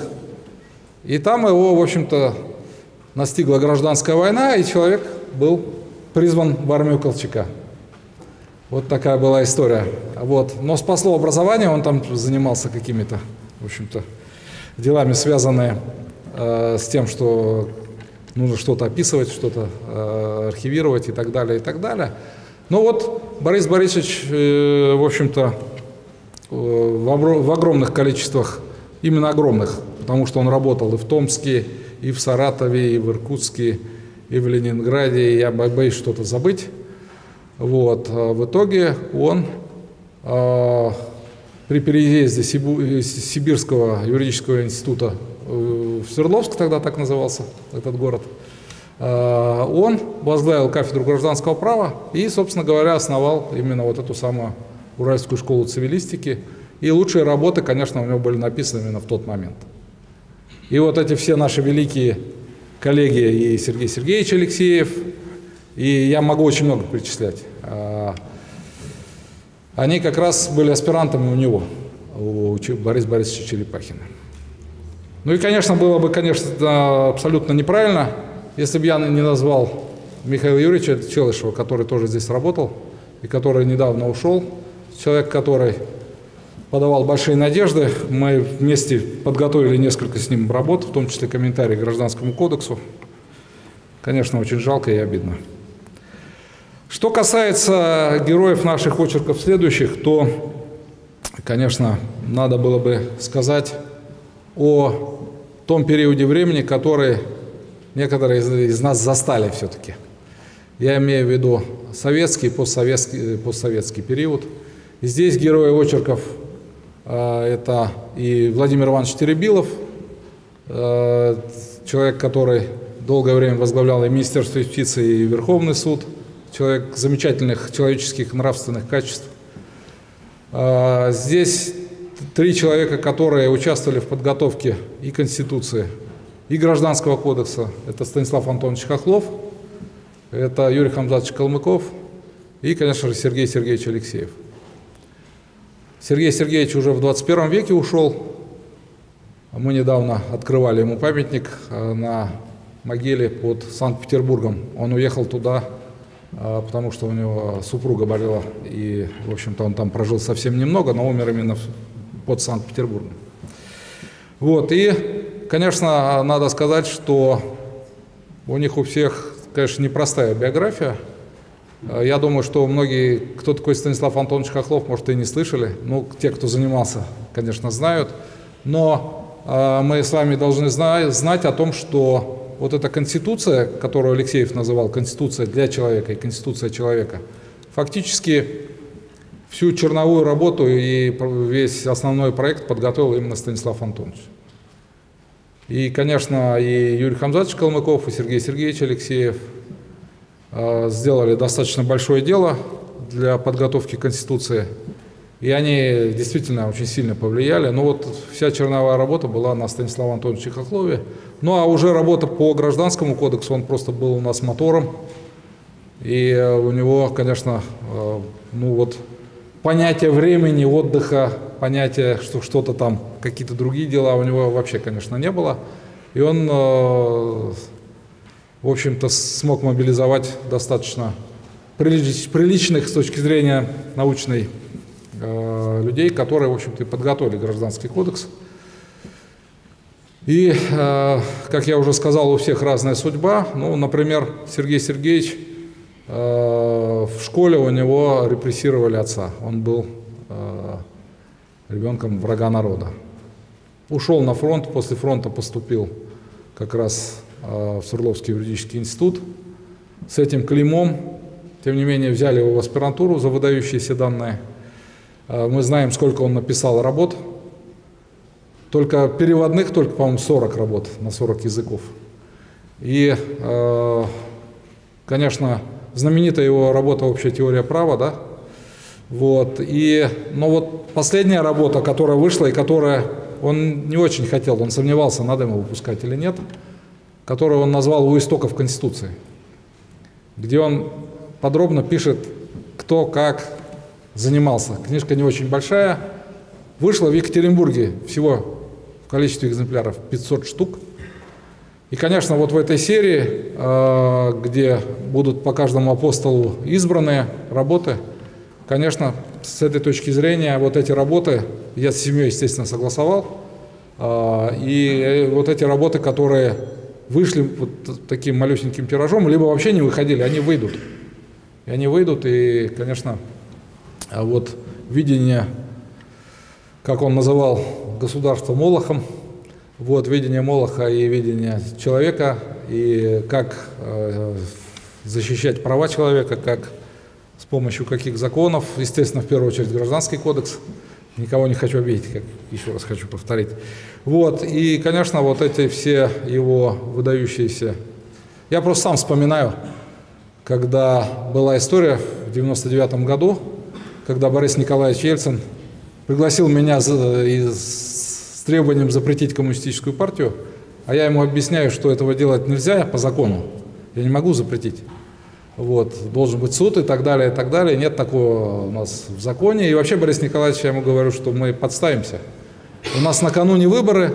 И там его, в общем-то, настигла гражданская война, и человек был призван в армию Колчака. Вот такая была история. Вот. Но спасло образование, он там занимался какими-то, в общем-то, делами, связанные э, с тем, что нужно что-то описывать, что-то э, архивировать и так далее, и так далее. Ну вот Борис Борисович, э, в общем-то, э, в, огромных количествах, именно огромных, потому что он работал и в Томске, и в Саратове, и в Иркутске, и в Ленинграде, я боюсь что-то забыть. Вот. А в итоге он э, при переезде Сибирского юридического института в Свердловск, тогда так назывался этот город, он возглавил кафедру гражданского права и, собственно говоря, основал именно вот эту самую Уральскую школу цивилистики. И лучшие работы, конечно, у него были написаны именно в тот момент. И вот эти все наши великие коллеги, и Сергей Сергеевич Алексеев, и я могу очень много перечислять, а, они как раз были аспирантами у него, у Бориса Борисовича Черепахина. Ну и, конечно, было бы, конечно, абсолютно неправильно, если бы я не назвал Михаила Юрьевича Челышева, который тоже здесь работал и который недавно ушел, человек, который подавал большие надежды. Мы вместе подготовили несколько с ним работ, в том числе комментарии к Гражданскому кодексу. Конечно, очень жалко и обидно. Что касается героев наших очерков следующих, то, конечно, надо было бы сказать о том периоде времени, который некоторые из, нас застали все-таки. Я имею в виду советский, постсоветский, постсоветский период. И здесь герои очерков а, это и Владимир Иванович Теребилов, а, человек, который долгое время возглавлял и Министерство юстиции, и Верховный суд, человек замечательных человеческих нравственных качеств. А, здесь три человека, которые участвовали в подготовке и Конституции, и Гражданского кодекса. Это Станислав Антонович Хохлов, это Юрий Хамзатович Калмыков и, конечно же, Сергей Сергеевич Алексеев. Сергей Сергеевич уже в 21 веке ушел. Мы недавно открывали ему памятник э, на могиле под Санкт-Петербургом. Он уехал туда, э, потому что у него супруга болела, и, в общем-то, он там прожил совсем немного, но умер именно под Санкт-Петербургом. Вот, и, конечно, надо сказать, что у них у всех, конечно, непростая биография – я думаю, что многие, кто такой Станислав Антонович Хохлов, может, и не слышали. Ну, те, кто занимался, конечно, знают. Но э, мы с вами должны знать о том, что вот эта конституция, которую Алексеев называл конституция для человека и конституция человека, фактически всю черновую работу и весь основной проект подготовил именно Станислав Антонович. И, конечно, и Юрий Хамзатович Калмыков, и Сергей Сергеевич Алексеев – Э, сделали достаточно большое дело для подготовки Конституции. И они действительно очень сильно повлияли. Но вот вся черновая работа была на Станиславе Антоновиче Хохлове. Ну а уже работа по гражданскому кодексу, он просто был у нас мотором. И э, у него, конечно, э, ну вот понятие времени, отдыха, понятие, что что-то там, какие-то другие дела у него вообще, конечно, не было. И он в общем-то, смог мобилизовать достаточно приличных с точки зрения научной э, людей, которые, в общем-то, подготовили гражданский кодекс. И, э, как я уже сказал, у всех разная судьба. Ну, например, Сергей Сергеевич э, в школе у него репрессировали отца. Он был э, ребенком врага народа. Ушел на фронт, после фронта поступил как раз Э, в Свердловский юридический институт с этим клеймом. Тем не менее, взяли его в аспирантуру за выдающиеся данные. Э, мы знаем, сколько он написал работ. Только переводных, только, по-моему, 40 работ на 40 языков. И, э, конечно, знаменитая его работа «Общая теория права», да? Вот. И, но вот последняя работа, которая вышла и которая он не очень хотел, он сомневался, надо ему выпускать или нет, которую он назвал «У истоков Конституции», где он подробно пишет, кто как занимался. Книжка не очень большая. Вышла в Екатеринбурге всего в количестве экземпляров 500 штук – и, конечно, вот в этой серии, э, где будут по каждому апостолу избранные работы, конечно, с этой точки зрения, вот эти работы, я с семьей, естественно, согласовал, э, и вот эти работы, которые вышли вот таким малюсеньким тиражом, либо вообще не выходили, они выйдут. И они выйдут, и, конечно, вот видение, как он называл государство Молохом, вот видение Молоха и видение человека, и как э, защищать права человека, как с помощью каких законов, естественно, в первую очередь гражданский кодекс, никого не хочу обидеть, как еще раз хочу повторить. Вот, и, конечно, вот эти все его выдающиеся... Я просто сам вспоминаю, когда была история в 99 году, когда Борис Николаевич Ельцин пригласил меня из с требованием запретить коммунистическую партию, а я ему объясняю, что этого делать нельзя по закону, я не могу запретить. Вот, должен быть суд и так далее, и так далее. Нет такого у нас в законе. И вообще, Борис Николаевич, я ему говорю, что мы подставимся. У нас накануне выборы,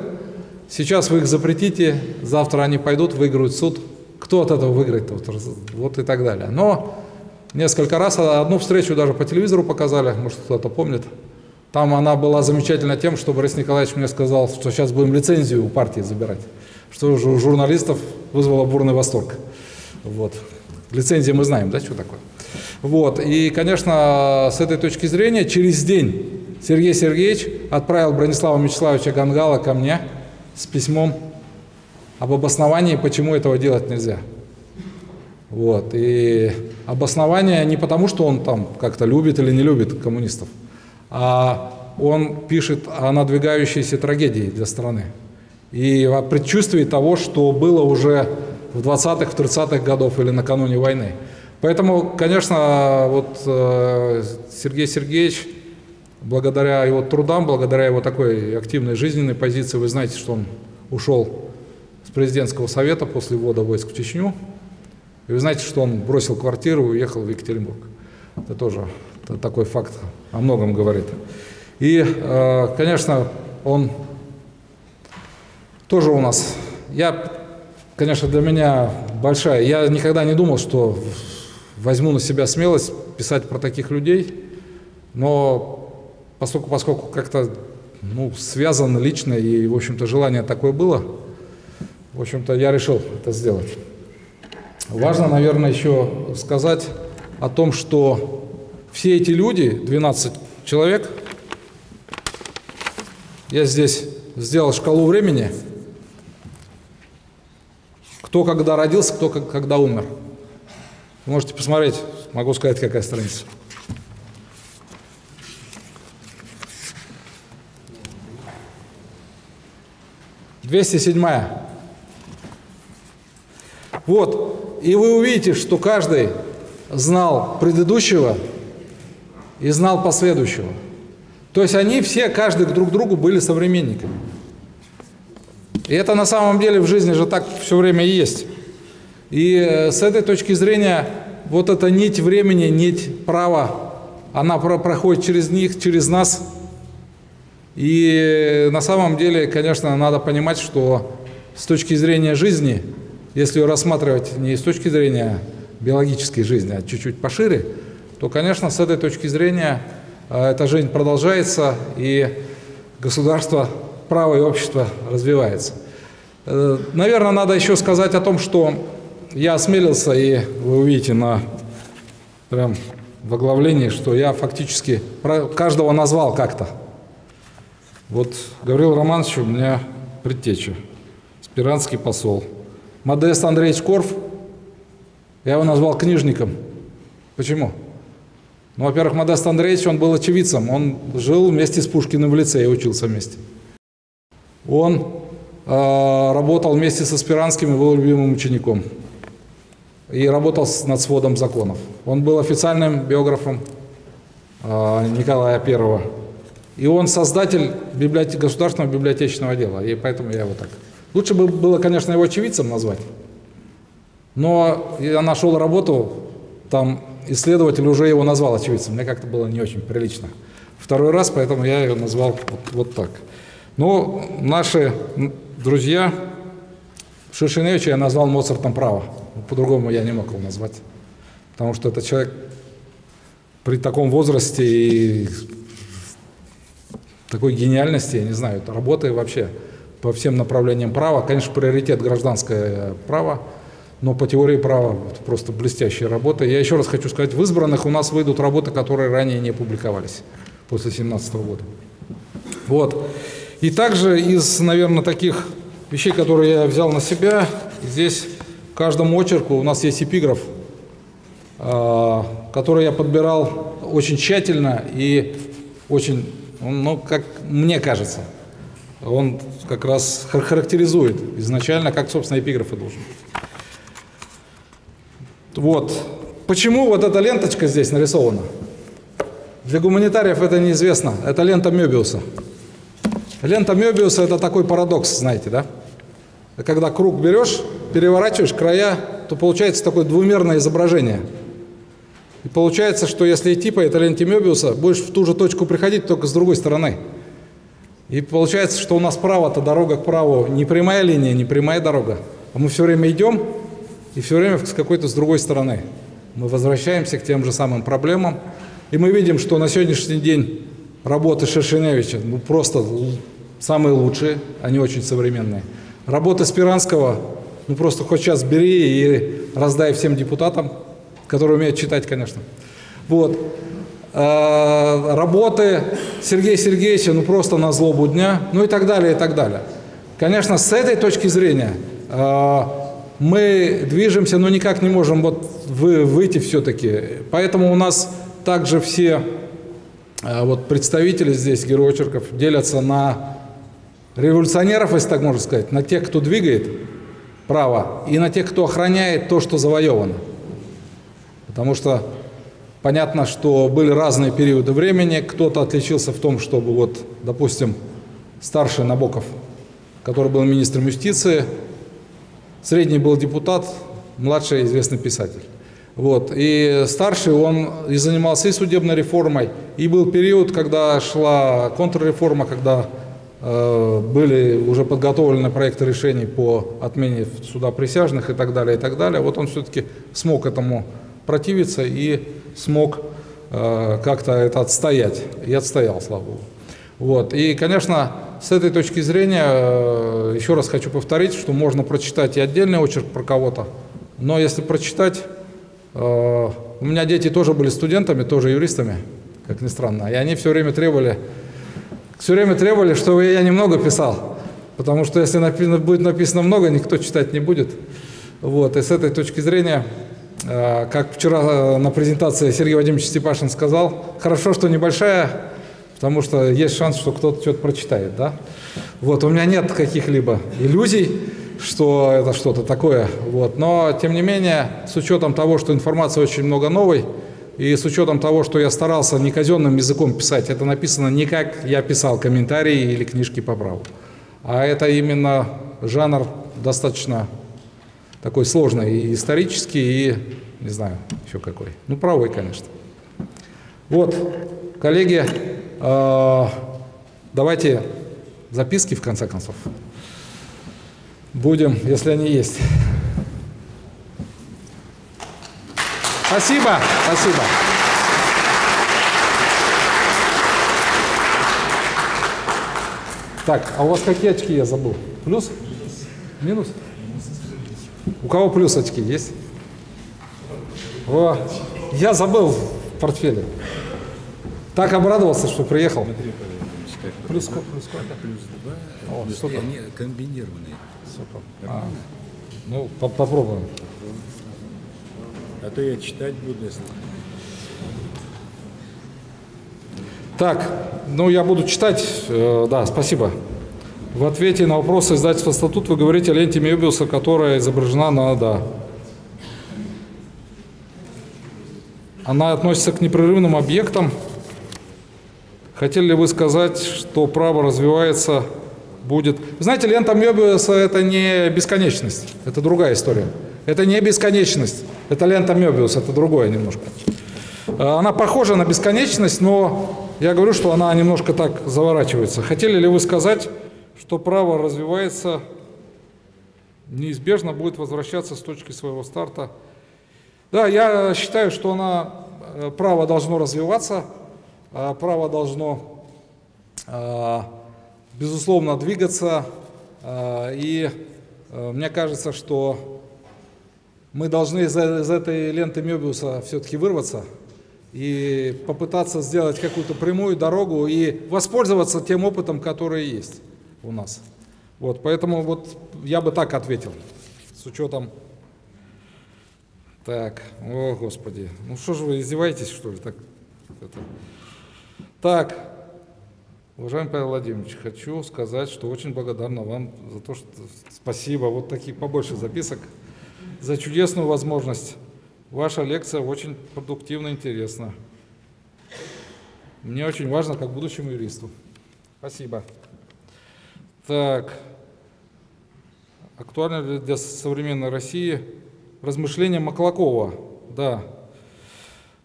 сейчас вы их запретите, завтра они пойдут, выиграют суд. Кто от этого выиграет? Вот и так далее. Но несколько раз, одну встречу даже по телевизору показали, может кто-то помнит. Там она была замечательна тем, что Борис Николаевич мне сказал, что сейчас будем лицензию у партии забирать, что уже у журналистов вызвало бурный восторг. Вот. Лицензия мы знаем, да, что такое. Вот. И, конечно, с этой точки зрения, через день Сергей Сергеевич отправил Бронислава Мячеславовича Гангала ко мне с письмом об обосновании, почему этого делать нельзя. Вот. И обоснование не потому, что он там как-то любит или не любит коммунистов, он пишет о надвигающейся трагедии для страны и о предчувствии того, что было уже в 20-х, в 30-х годов или накануне войны. Поэтому, конечно, вот э, Сергей Сергеевич, благодаря его трудам, благодаря его такой активной жизненной позиции, вы знаете, что он ушел с президентского совета после ввода войск в Чечню, и вы знаете, что он бросил квартиру и уехал в Екатеринбург. Это тоже такой факт о многом говорит. И, э, конечно, он тоже у нас, я, конечно, для меня большая, я никогда не думал, что возьму на себя смелость писать про таких людей, но поскольку, поскольку как-то ну, связано лично и, в общем-то, желание такое было, в общем-то, я решил это сделать. Важно, наверное, еще сказать о том, что все эти люди, 12 человек, я здесь сделал шкалу времени, кто когда родился, кто когда умер. Вы можете посмотреть, могу сказать, какая страница. Двести седьмая. Вот, и вы увидите, что каждый знал предыдущего и знал последующего. То есть они все, каждый друг другу были современниками. И это на самом деле в жизни же так все время и есть. И э, с этой точки зрения вот эта нить времени, нить права, она проходит через них, через нас. И на самом деле, конечно, надо понимать, что с точки зрения жизни, если ее рассматривать не с точки зрения биологической жизни, а чуть-чуть пошире, то, конечно, с этой точки зрения э, эта жизнь продолжается, и государство, право и общество развивается. Э, наверное, надо еще сказать о том, что я осмелился, и вы увидите на прям в оглавлении, что я фактически каждого назвал как-то. Вот Гаврил Романович у меня предтеча, спиранский посол. Модест Андреевич Корф, я его назвал книжником. Почему? Ну, во-первых, Модест Андреевич, он был очевидцем. Он жил вместе с Пушкиным в лицее, учился вместе. Он э, работал вместе со Спиранским и был любимым учеником. И работал над сводом законов. Он был официальным биографом э, Николая I. И он создатель библиотек, государственного библиотечного дела. И поэтому я его так. Лучше бы было, конечно, его очевидцем назвать. Но я нашел работу, там исследователь уже его назвал очевидцем. Мне как-то было не очень прилично. Второй раз, поэтому я ее назвал вот, вот так. Но наши друзья, Шишиневича я назвал Моцартом права. По-другому я не мог его назвать. Потому что это человек при таком возрасте и такой гениальности, я не знаю, работы вообще по всем направлениям права. Конечно, приоритет гражданское право, но по теории права просто блестящая работа. Я еще раз хочу сказать, в избранных у нас выйдут работы, которые ранее не публиковались после 2017 года. Вот. И также из, наверное, таких вещей, которые я взял на себя, здесь каждому очерку у нас есть эпиграф, а, который я подбирал очень тщательно и очень, ну, как мне кажется, он как раз характеризует изначально, как, собственно, эпиграф и должен быть. Вот. Почему вот эта ленточка здесь нарисована? Для гуманитариев это неизвестно. Это лента Мёбиуса. Лента Мёбиуса – это такой парадокс, знаете, да? Когда круг берешь, переворачиваешь края, то получается такое двумерное изображение. И получается, что если идти по этой ленте Мёбиуса, будешь в ту же точку приходить, только с другой стороны. И получается, что у нас право-то дорога к праву не прямая линия, не прямая дорога. А мы все время идем, и все время с какой-то с другой стороны. Мы возвращаемся к тем же самым проблемам. И мы видим, что на сегодняшний день работы Шершеневича ну, просто самые лучшие, они очень современные. Работы Спиранского, ну просто хоть сейчас бери и раздай всем депутатам, которые умеют читать, конечно. Вот. А, работы Сергея Сергеевича, ну просто на злобу дня, ну и так далее, и так далее. Конечно, с этой точки зрения а, мы движемся, но никак не можем вот вы, выйти все-таки. Поэтому у нас также все а, вот представители здесь, герои очерков, делятся на революционеров, если так можно сказать, на тех, кто двигает право, и на тех, кто охраняет то, что завоевано. Потому что понятно, что были разные периоды времени. Кто-то отличился в том, чтобы, вот, допустим, старший Набоков, который был министром юстиции, Средний был депутат, младший известный писатель. Вот. И старший он и занимался и судебной реформой, и был период, когда шла контрреформа, когда э, были уже подготовлены проекты решений по отмене суда присяжных и так далее, и так далее. Вот он все-таки смог этому противиться и смог э, как-то это отстоять. И отстоял, слава Богу. Вот. И, конечно, с этой точки зрения, э, еще раз хочу повторить, что можно прочитать и отдельный очерк про кого-то, но если прочитать, э, у меня дети тоже были студентами, тоже юристами, как ни странно, и они все время требовали, все время требовали, чтобы я немного писал, потому что если написано, будет написано много, никто читать не будет. Вот, и с этой точки зрения, э, как вчера на презентации Сергей Вадимович Степашин сказал, хорошо, что небольшая потому что есть шанс, что кто-то что-то прочитает, да. Вот, у меня нет каких-либо иллюзий, что это что-то такое, вот, но, тем не менее, с учетом того, что информации очень много новой, и с учетом того, что я старался не казенным языком писать, это написано не как я писал комментарии или книжки по праву, а это именно жанр достаточно такой сложный и исторический, и, не знаю, еще какой. Ну, правой, конечно. Вот, коллеги, давайте записки, в конце концов. Будем, если они есть. Спасибо, спасибо. Так, а у вас какие очки я забыл? Плюс? Минус? У кого плюс очки есть? О, я забыл в портфеле. Так обрадовался, что приехал. Плюс сколько? Плюс сколько? Плюс два. О, плюс комбинированные. Супер. А, ну, по попробуем. А то я читать буду, если... Так, ну я буду читать. Э, да, спасибо. В ответе на вопросы издательства «Статут» вы говорите о ленте Мебиуса, которая изображена на «да». Она относится к непрерывным объектам. Хотели ли вы сказать, что право развивается, будет... Знаете, лента Мебиуса – это не бесконечность, это другая история. Это не бесконечность, это лента Мебиуса, это другое немножко. Она похожа на бесконечность, но я говорю, что она немножко так заворачивается. Хотели ли вы сказать, что право развивается, неизбежно будет возвращаться с точки своего старта? Да, я считаю, что она, э, право должно развиваться, а право должно, э, безусловно, двигаться. Э, и мне кажется, что мы должны из, из этой ленты Мебиуса все-таки вырваться – и попытаться сделать какую-то прямую дорогу и воспользоваться тем опытом, который есть у нас. Вот, поэтому вот я бы так ответил, с учетом... Так, о, Господи, ну что же вы издеваетесь, что ли? Так, это... так, уважаемый Павел Владимирович, хочу сказать, что очень благодарна вам за то, что... Спасибо, вот таких побольше записок, за чудесную возможность Ваша лекция очень продуктивна интересна. Мне очень важно, как будущему юристу. Спасибо. Так. Актуально для современной России размышления Маклакова? Да.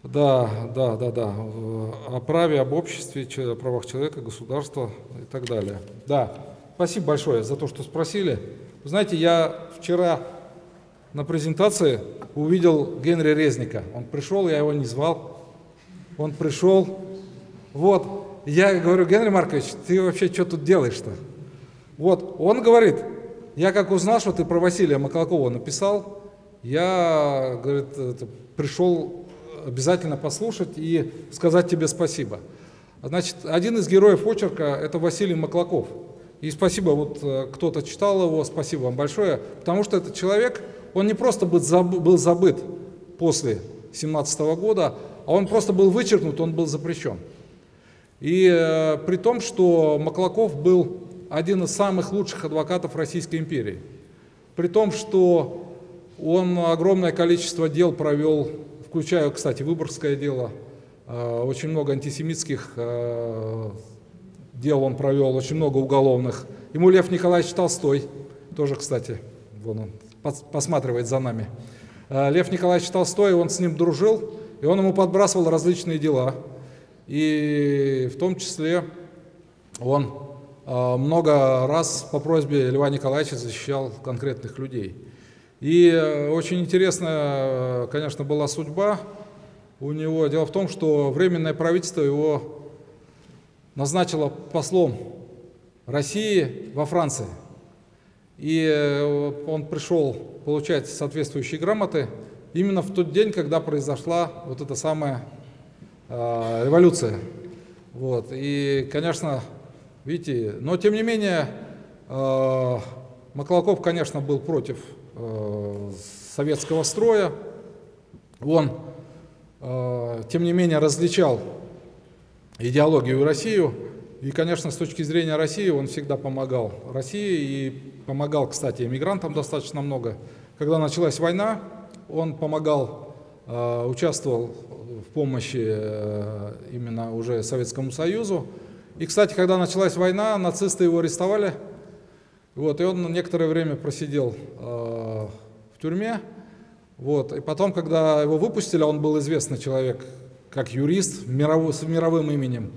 Да, да, да, да. О праве, об обществе, о правах человека, государства и так далее. Да. Спасибо большое за то, что спросили. Вы знаете, я вчера на презентации увидел Генри Резника. Он пришел, я его не звал. Он пришел. Вот, я говорю, Генри Маркович, ты вообще что тут делаешь-то? Вот, он говорит, я как узнал, что ты про Василия Маклакова написал, я, говорит, пришел обязательно послушать и сказать тебе спасибо. Значит, один из героев очерка – это Василий Маклаков. И спасибо, вот э, кто-то читал его, спасибо вам большое, потому что этот человек – он не просто был забыт после 17 года, а он просто был вычеркнут, он был запрещен. И э, при том, что Маклаков был один из самых лучших адвокатов Российской империи, при том, что он огромное количество дел провел, включая, кстати, Выборгское дело, э, очень много антисемитских э, дел он провел, очень много уголовных. Ему Лев Николаевич Толстой, тоже, кстати, вон он посматривает за нами. Э, Лев Николаевич Толстой, он с ним дружил, и он ему подбрасывал различные дела. И в том числе он много раз по просьбе Льва Николаевича защищал конкретных людей. И э, очень интересная, конечно, была судьба у него. Дело в том, что Временное правительство его назначило послом России во Франции – и э, он пришел получать соответствующие грамоты именно в тот день, когда произошла вот эта самая э, революция. Вот. И, конечно, видите, но тем не менее, э, Маклаков, конечно, был против э, советского строя. Он, э, тем не менее, различал идеологию и Россию. И, конечно, с точки зрения России он всегда помогал России и помогал, кстати, иммигрантам достаточно много. Когда началась война, он помогал, э, участвовал в помощи э, именно уже Советскому Союзу. И, кстати, когда началась война, нацисты его арестовали, вот, и он некоторое время просидел э, в тюрьме. Вот, и потом, когда его выпустили, он был известный человек, как юрист мировой, с мировым именем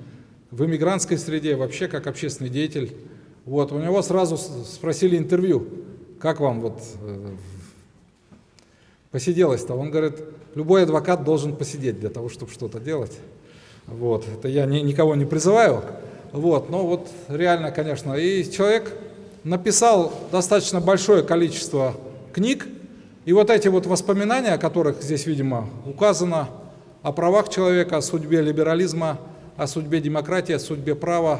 в иммигрантской среде, вообще как общественный деятель. Вот, у него сразу спросили интервью, как вам вот э, посиделось-то? Он говорит, любой адвокат должен посидеть для того, чтобы что-то делать. Вот, это я ни, никого не призываю, вот, но вот реально, конечно. И человек написал достаточно большое количество книг, и вот эти вот воспоминания, о которых здесь, видимо, указано, о правах человека, о судьбе либерализма, о судьбе демократии, о судьбе права,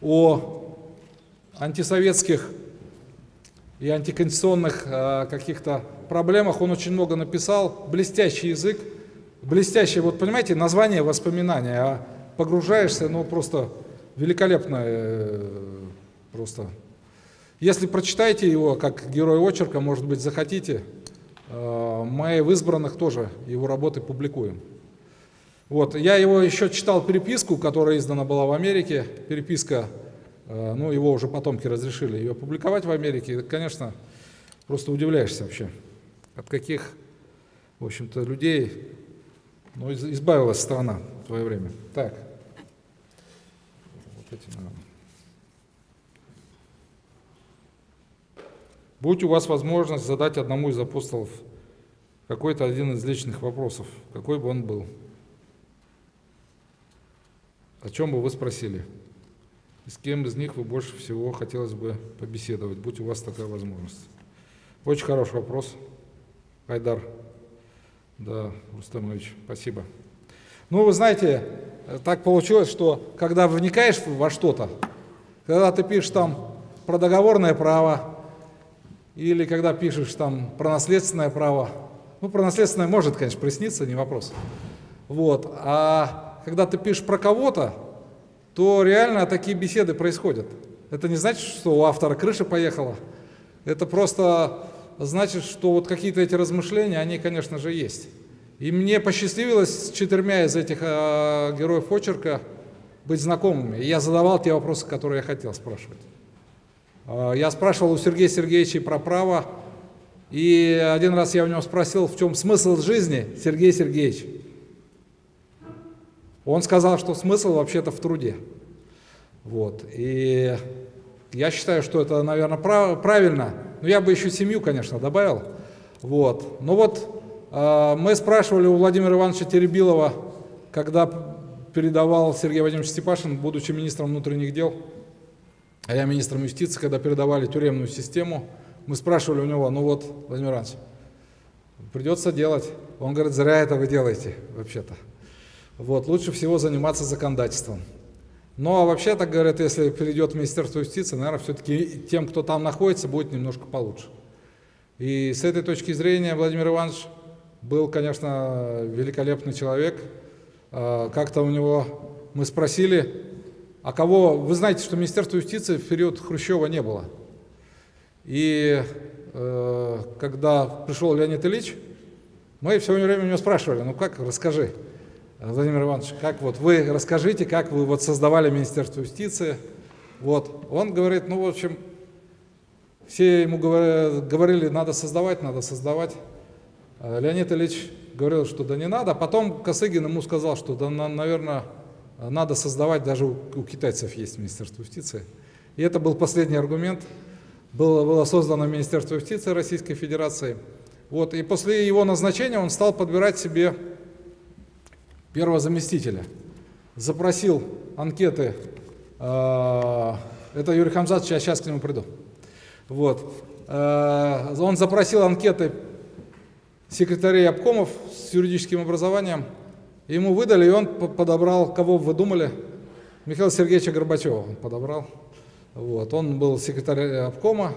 о антисоветских и антиконституционных э, каких-то проблемах. Он очень много написал, блестящий язык, блестящий, вот понимаете, название воспоминания, а погружаешься, ну просто великолепно, э, просто. Если прочитаете его как герой очерка, может быть, захотите, э, мы в избранных тоже его работы публикуем. Вот, я его еще читал переписку, которая издана была в Америке, переписка, э, ну, его уже потомки разрешили ее публиковать в Америке, конечно, просто удивляешься вообще, от каких, в общем-то, людей ну, избавилась страна в свое время. Так. Вот эти, наверное. Будь у вас возможность задать одному из апостолов какой-то один из личных вопросов, какой бы он был, о чем бы вы спросили? И с кем из них вы больше всего хотелось бы побеседовать, будь у вас такая возможность? Очень хороший вопрос, Айдар. Да, Рустамович, спасибо. Ну, вы знаете, так получилось, что когда вникаешь во что-то, когда ты пишешь там про договорное право, или когда пишешь там про наследственное право, ну, про наследственное может, конечно, присниться, не вопрос. Вот. А когда ты пишешь про кого-то, то реально такие беседы происходят. Это не значит, что у автора крыша поехала. Это просто значит, что вот какие-то эти размышления, они, конечно же, есть. И мне посчастливилось с четырьмя из этих э, героев очерка быть знакомыми. И я задавал те вопросы, которые я хотел спрашивать. Э, я спрашивал у Сергея Сергеевича про право, и один раз я у него спросил, в чем смысл жизни, Сергей Сергеевич. Он сказал, что смысл вообще-то в труде. Вот. И я считаю, что это, наверное, прав, правильно. Но я бы еще семью, конечно, добавил. Вот. Но вот э, мы спрашивали у Владимира Ивановича Теребилова, когда передавал Сергей Владимирович Степашин, будучи министром внутренних дел, а я министром юстиции, когда передавали тюремную систему, мы спрашивали у него, ну вот, Владимир Иванович, придется делать. Он говорит, зря это вы делаете, вообще-то. Вот, лучше всего заниматься законодательством. Ну а вообще, так говорят, если перейдет в Министерство юстиции, наверное, все-таки тем, кто там находится, будет немножко получше. И с этой точки зрения Владимир Иванович был, конечно, великолепный человек. А, как-то у него мы спросили, а кого... Вы знаете, что Министерство юстиции в период Хрущева не было. И э, когда пришел Леонид Ильич, мы все время у него спрашивали, ну как, расскажи. Владимир Иванович, как вот вы расскажите, как вы вот создавали Министерство юстиции. Вот. Он говорит, ну, в общем, все ему говорили, надо создавать, надо создавать. А Леонид Ильич говорил, что да не надо. Потом Косыгин ему сказал, что да, наверное, надо создавать, даже у, у китайцев есть Министерство юстиции. И это был последний аргумент. Было, было создано Министерство юстиции Российской Федерации. Вот, и после его назначения он стал подбирать себе первого заместителя, запросил анкеты, э, это Юрий Хамзатович, я сейчас к нему приду. Вот. Э, он запросил анкеты секретарей обкомов с юридическим образованием, ему выдали, и он подобрал, кого вы думали, Михаила Сергеевича Горбачева он подобрал. Вот. Он был секретарь обкома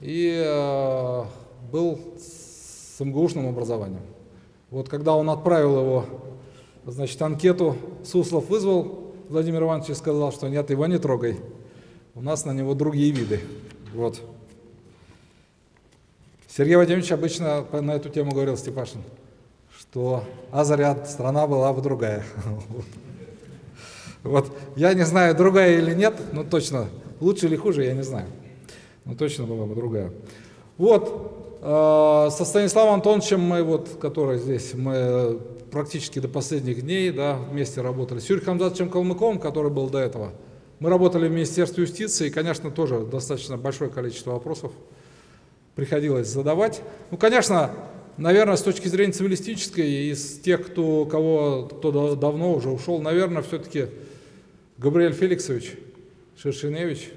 и э, был с МГУшным образованием. Вот когда он отправил его Значит, анкету Суслов вызвал Владимир Иванович и сказал, что нет, его не трогай. У нас на него другие виды. Вот. Сергей Владимирович обычно на эту тему говорил Степашин, что а заряд страна была бы другая. Вот. Я не знаю, другая или нет, но точно, лучше или хуже, я не знаю. Но точно была бы другая. Вот, э, со Станиславом Антоновичем мы, вот, который здесь, мы практически до последних дней да, вместе работали. С Юрием Хамзатовичем Калмыковым, который был до этого, мы работали в Министерстве юстиции, и, конечно, тоже достаточно большое количество вопросов приходилось задавать. Ну, конечно, наверное, с точки зрения цивилистической, из тех, кто, кого, кто давно уже ушел, наверное, все-таки Габриэль Феликсович Шершеневич,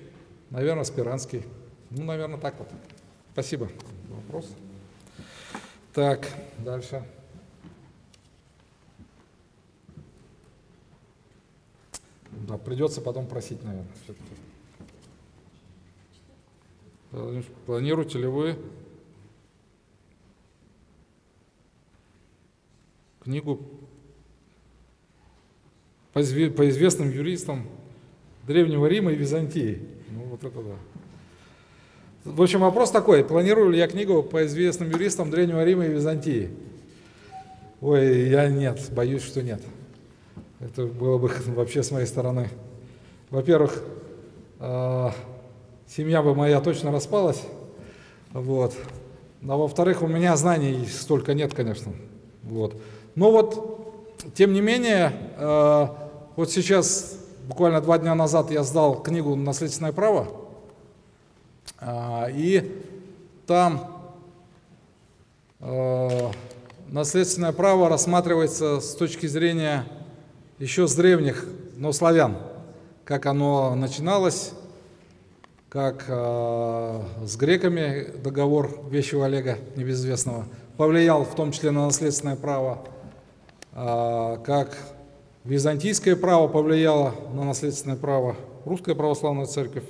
наверное, Спиранский. Ну, наверное, так вот. Спасибо. Вопрос? Так, дальше. Да, придется потом просить, наверное. Планируете ли вы книгу по, изве- по известным юристам Древнего Рима и Византии. Ну, вот это да. В общем, вопрос такой, планирую ли я книгу по известным юристам Древнего Рима и Византии? Ой, я нет, боюсь, что нет. Это было бы вообще с моей стороны. Во-первых, э, семья бы моя точно распалась, вот. А во-вторых, у меня знаний столько нет, конечно. Вот. Но вот, тем не менее, э, вот сейчас, буквально два дня назад я сдал книгу «Наследственное право», а, и там э, наследственное право рассматривается с точки зрения еще с древних, но славян, как оно начиналось, как э, с греками договор Вещего Олега небезызвестного повлиял в том числе на наследственное право, э, как византийское право повлияло на наследственное право, русская православная церковь.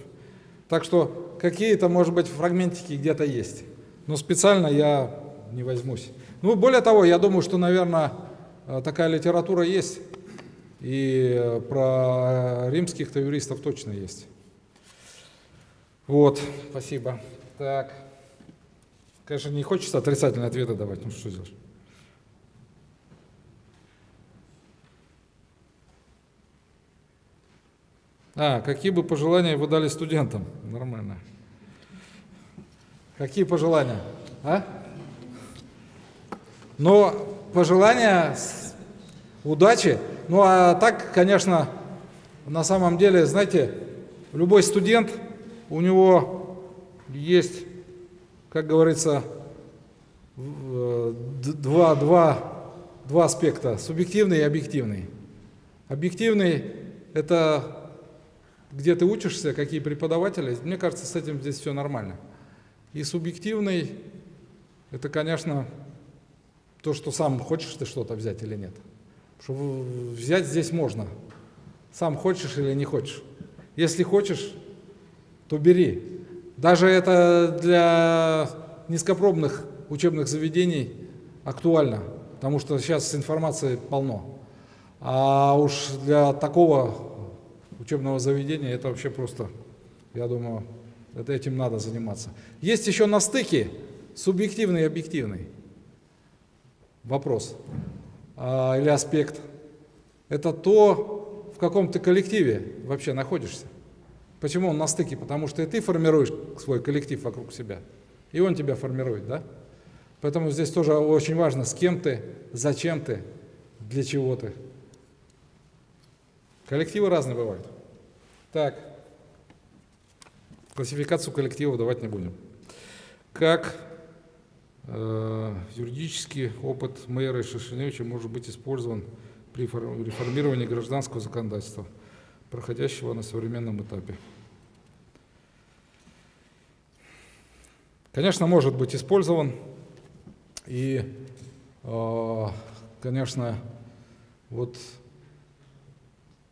Так что какие-то, может быть, фрагментики где-то есть. Но специально я не возьмусь. Ну, более того, я думаю, что, наверное, э, такая литература есть. И э, про римских-то юристов точно есть. Вот, спасибо. Так. Конечно, не хочется отрицательные ответы давать, ну что делать? А, какие бы пожелания вы дали студентам? Нормально. Какие пожелания? А? Но пожелания удачи. Ну а так, конечно, на самом деле, знаете, любой студент, у него есть, как говорится, э, два, два, два аспекта, субъективный и объективный. Объективный – это где ты учишься, какие преподаватели. Мне кажется, с этим здесь все нормально. И субъективный – это, конечно, то, что сам хочешь ты что-то взять или нет. Потому что взять здесь можно. Сам хочешь или не хочешь. Если хочешь, то бери. Даже это для низкопробных учебных заведений актуально, потому что сейчас информации полно. А уж для такого учебного заведения это вообще просто, я думаю, это этим надо заниматься. Есть еще на стыке субъективный и объективный вопрос а, или аспект. Это то, в каком ты коллективе вообще находишься. Почему он на стыке? Потому что и ты формируешь свой коллектив вокруг себя, и он тебя формирует, да? Поэтому здесь тоже очень важно, с кем ты, зачем ты, для чего ты. Коллективы разные бывают. Так, классификацию коллективов давать не будем. Как э, юридический опыт мэра Шишиневича может быть использован при фор- реформировании гражданского законодательства, проходящего на современном этапе? Конечно, может быть использован. И, э, конечно, вот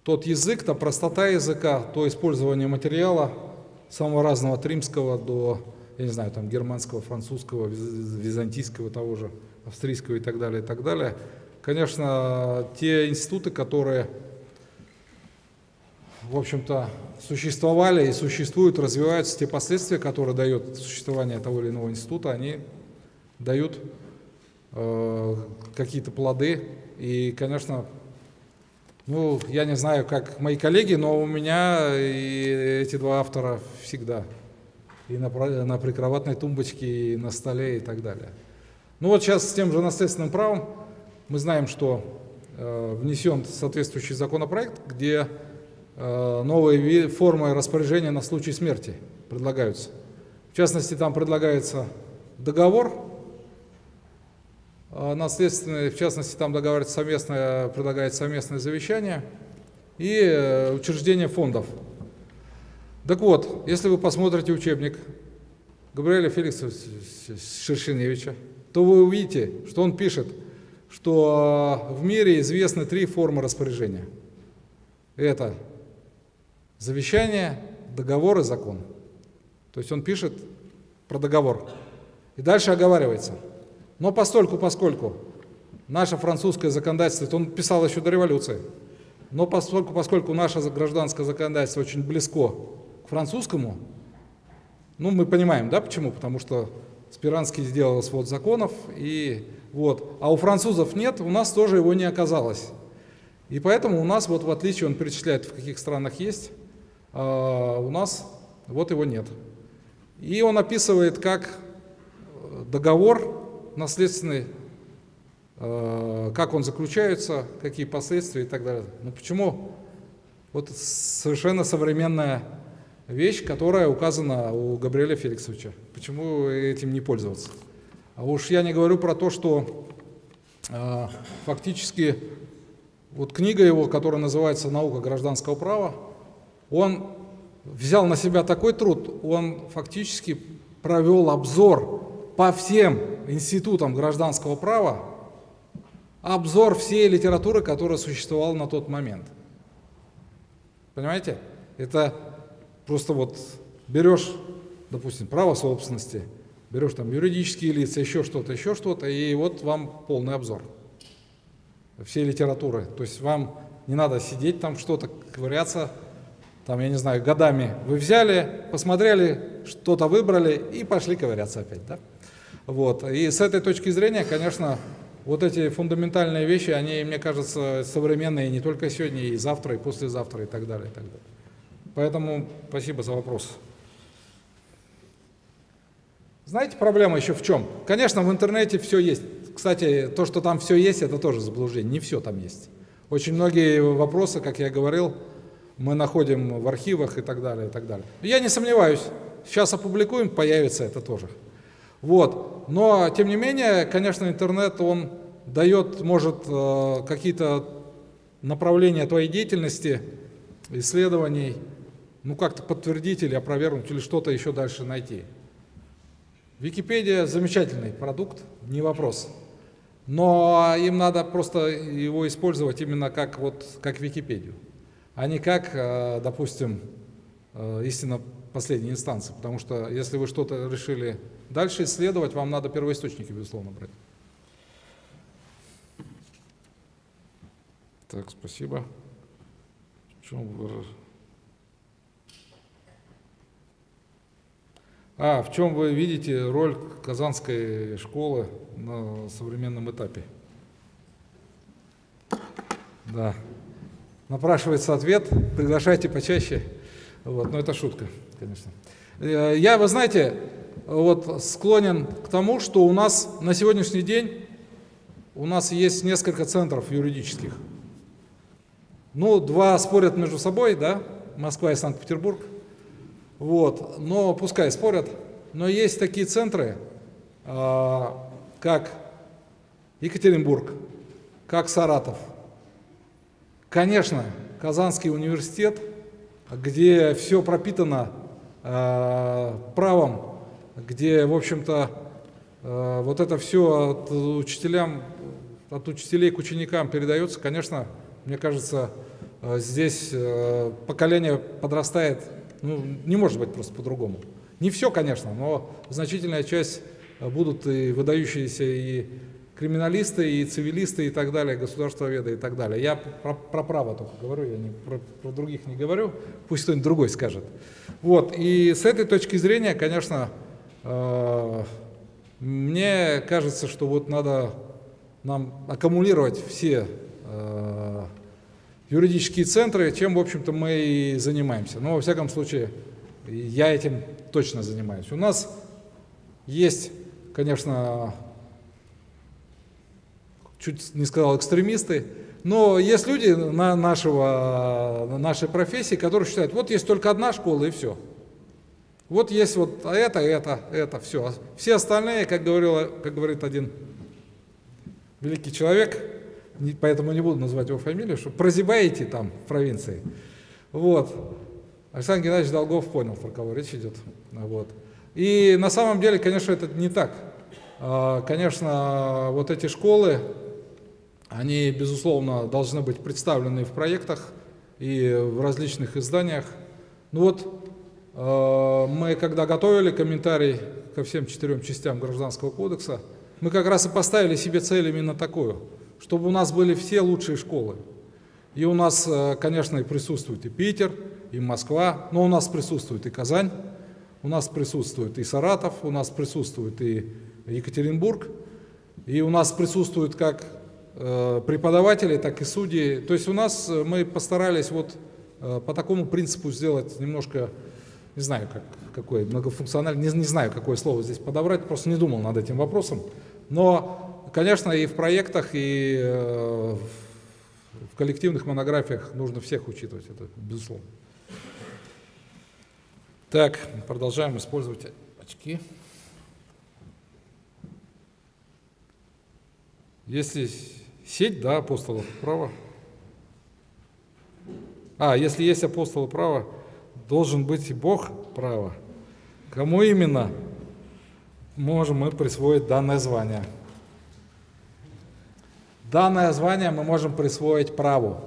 тот язык, та простота языка, то использование материала самого разного от римского до, я не знаю, там германского, французского, виз- византийского того же, австрийского и так далее, и так далее. Конечно, те институты, которые, в общем-то, существовали и существуют, развиваются, те последствия, которые дает существование того или иного института, они дают э, какие-то плоды. И, конечно, ну, я не знаю, как мои коллеги, но у меня и эти два автора всегда. И на, на прикроватной тумбочке, и на столе, и так далее. Ну вот сейчас с тем же наследственным правом мы знаем, что э, внесен соответствующий законопроект, где э, новые формы распоряжения на случай смерти предлагаются. В частности, там предлагается договор наследственные, в частности, там договаривается совместное, предлагает совместное завещание и э, учреждение фондов. Так вот, если вы посмотрите учебник Габриэля Феликса Шершеневича, то вы увидите, что он пишет, что в мире известны три формы распоряжения. Это завещание, договор и закон. То есть он пишет про договор. И дальше оговаривается – но постольку, поскольку наше французское законодательство, это он писал еще до революции, Но поскольку, поскольку наше гражданское законодательство очень близко к французскому, ну, мы понимаем, да, почему? Потому что Спиранский сделал свод законов, и вот. А у французов нет, у нас тоже его не оказалось. И поэтому у нас, вот в отличие, он перечисляет, в каких странах есть, а у нас вот его нет. И он описывает, как договор наследственный, э, как он заключается, какие последствия и так далее. Ну почему? Вот совершенно современная вещь, которая указана у Габриэля Феликсовича. Почему этим не пользоваться? А уж я не говорю про то, что э, фактически вот книга его, которая называется «Наука гражданского права», он взял на себя такой труд, он фактически провел обзор по всем институтам гражданского права, обзор всей литературы, которая существовала на тот момент. Понимаете? Это просто вот берешь, допустим, право собственности, берешь там юридические лица, еще что-то, еще что-то, и вот вам полный обзор всей литературы. То есть вам не надо сидеть там что-то, ковыряться, там, я не знаю, годами. Вы взяли, посмотрели, что-то выбрали и пошли ковыряться опять, да? Вот. И с этой точки зрения, конечно, вот эти фундаментальные вещи, они, мне кажется, современные не только сегодня, и завтра, и послезавтра, и так далее, и так далее. Поэтому спасибо за вопрос. Знаете, проблема еще в чем? Конечно, в интернете все есть. Кстати, то, что там все есть, это тоже заблуждение. Не все там есть. Очень многие вопросы, как я говорил, мы находим в архивах и так далее, и так далее. Я не сомневаюсь, сейчас опубликуем, появится это тоже. Вот. Но, тем не менее, конечно, интернет, он дает, может, э, какие-то направления твоей деятельности, исследований, ну, как-то подтвердить или опровергнуть, или что-то еще дальше найти. Википедия замечательный продукт, не вопрос. Но им надо просто его использовать именно как, вот, как Википедию, а не как, э, допустим, э, истинно последней инстанции. Потому что если вы что-то решили дальше исследовать, вам надо первоисточники, безусловно, брать. Так, спасибо. В чем. А, в чем вы видите роль Казанской школы на современном этапе? Да. Напрашивается ответ, приглашайте почаще. Вот, но это шутка, конечно. Э, я, вы знаете, вот склонен к тому, что у нас на сегодняшний день у нас есть несколько центров юридических. Ну, два спорят между собой, да, Москва и Санкт-Петербург. Вот, но пускай спорят. Но есть такие центры, а, как Екатеринбург, как Саратов. Конечно, Казанский университет, где все пропитано э, правом, где, в общем-то, э, вот это все от учителям, от учителей к ученикам передается, конечно, мне кажется, э, здесь э, поколение подрастает ну, не может быть просто по-другому. Не все, конечно, но значительная часть будут и выдающиеся и криминалисты, и цивилисты, и так далее, государствоведы и так далее. Я про, про право только говорю, я не, про, про других не говорю, пусть кто-нибудь другой скажет. Вот, и с этой точки зрения, конечно, мне кажется, что вот надо нам аккумулировать все э, юридические центры, чем, в общем-то, мы и занимаемся. Но, во всяком случае, я этим точно занимаюсь. У нас есть, конечно, чуть не сказал экстремисты, но есть люди на нашего, на нашей профессии, которые считают, вот есть только одна школа и все. Вот есть вот это, это, это, все. Все остальные, как, говорил, как говорит один великий человек, поэтому не буду называть его фамилию, что прозябаете там в провинции. Вот. Александр Геннадьевич Долгов понял, про кого речь идет. Вот. И на самом деле, конечно, это не так. А, конечно, вот эти школы, они, безусловно, должны быть представлены в проектах и в различных изданиях. Ну вот, мы когда готовили комментарий ко всем четырем частям Гражданского кодекса, мы как раз и поставили себе цель именно такую – чтобы у нас были все лучшие школы. И у нас, э, конечно, и присутствует и Питер, и Москва, но у нас присутствует и Казань, у нас присутствует и Саратов, у нас присутствует и Екатеринбург, и у нас присутствуют как э, преподаватели, так и судьи. То есть у нас э, мы постарались вот э, по такому принципу сделать немножко, не знаю, как, какой многофункциональный, не, не знаю, какое слово здесь подобрать, просто не думал над этим вопросом. Но, конечно, и в проектах, и э, в коллективных монографиях нужно всех учитывать, это безусловно. Так, продолжаем использовать очки. Если сеть, да, апостолов права. А, если есть апостолы права, должен быть и Бог права. Кому именно можем мы присвоить данное звание? Данное звание мы можем присвоить праву.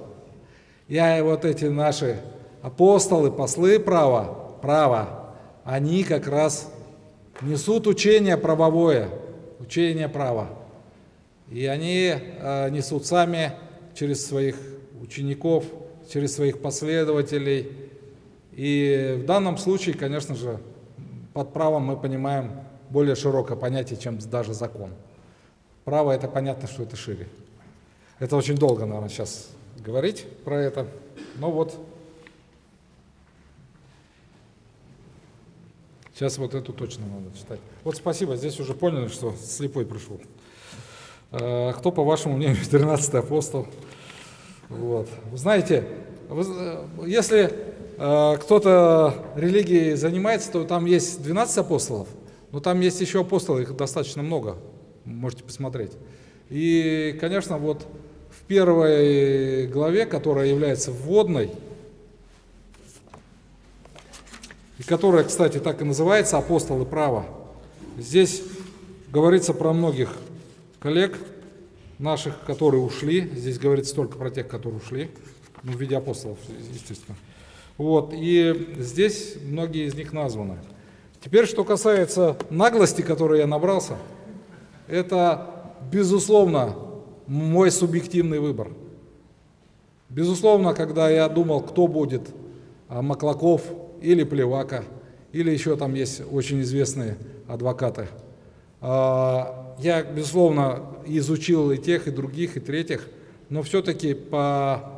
Я и вот эти наши апостолы, послы права, права, они как раз несут учение правовое, учение права. И они э, несут сами через своих учеников, через своих последователей. И в данном случае, конечно же, под правом мы понимаем более широкое понятие, чем даже закон. Право это понятно, что это шире. Это очень долго, наверное, сейчас говорить про это. Но вот сейчас вот эту точно надо читать. Вот спасибо, здесь уже поняли, что слепой пришел. А, кто, по вашему мнению, 13 апостол? Вот. Вы знаете, вы, если э, кто-то религией занимается, то там есть 12 апостолов, но там есть еще апостолы, их достаточно много, можете посмотреть. И, конечно, вот в первой главе, которая является вводной, и которая, кстати, так и называется «Апостолы права», здесь говорится про многих коллег наших, которые ушли. Здесь говорится только про тех, которые ушли, ну, в виде апостолов, естественно. Вот, и здесь многие из них названы. Теперь, что касается наглости, которой я набрался, это, безусловно, мой субъективный выбор. Безусловно, когда я думал, кто будет, а, Маклаков или Плевака, или еще там есть очень известные адвокаты, а, я, безусловно, изучил и тех, и других, и третьих, но все-таки по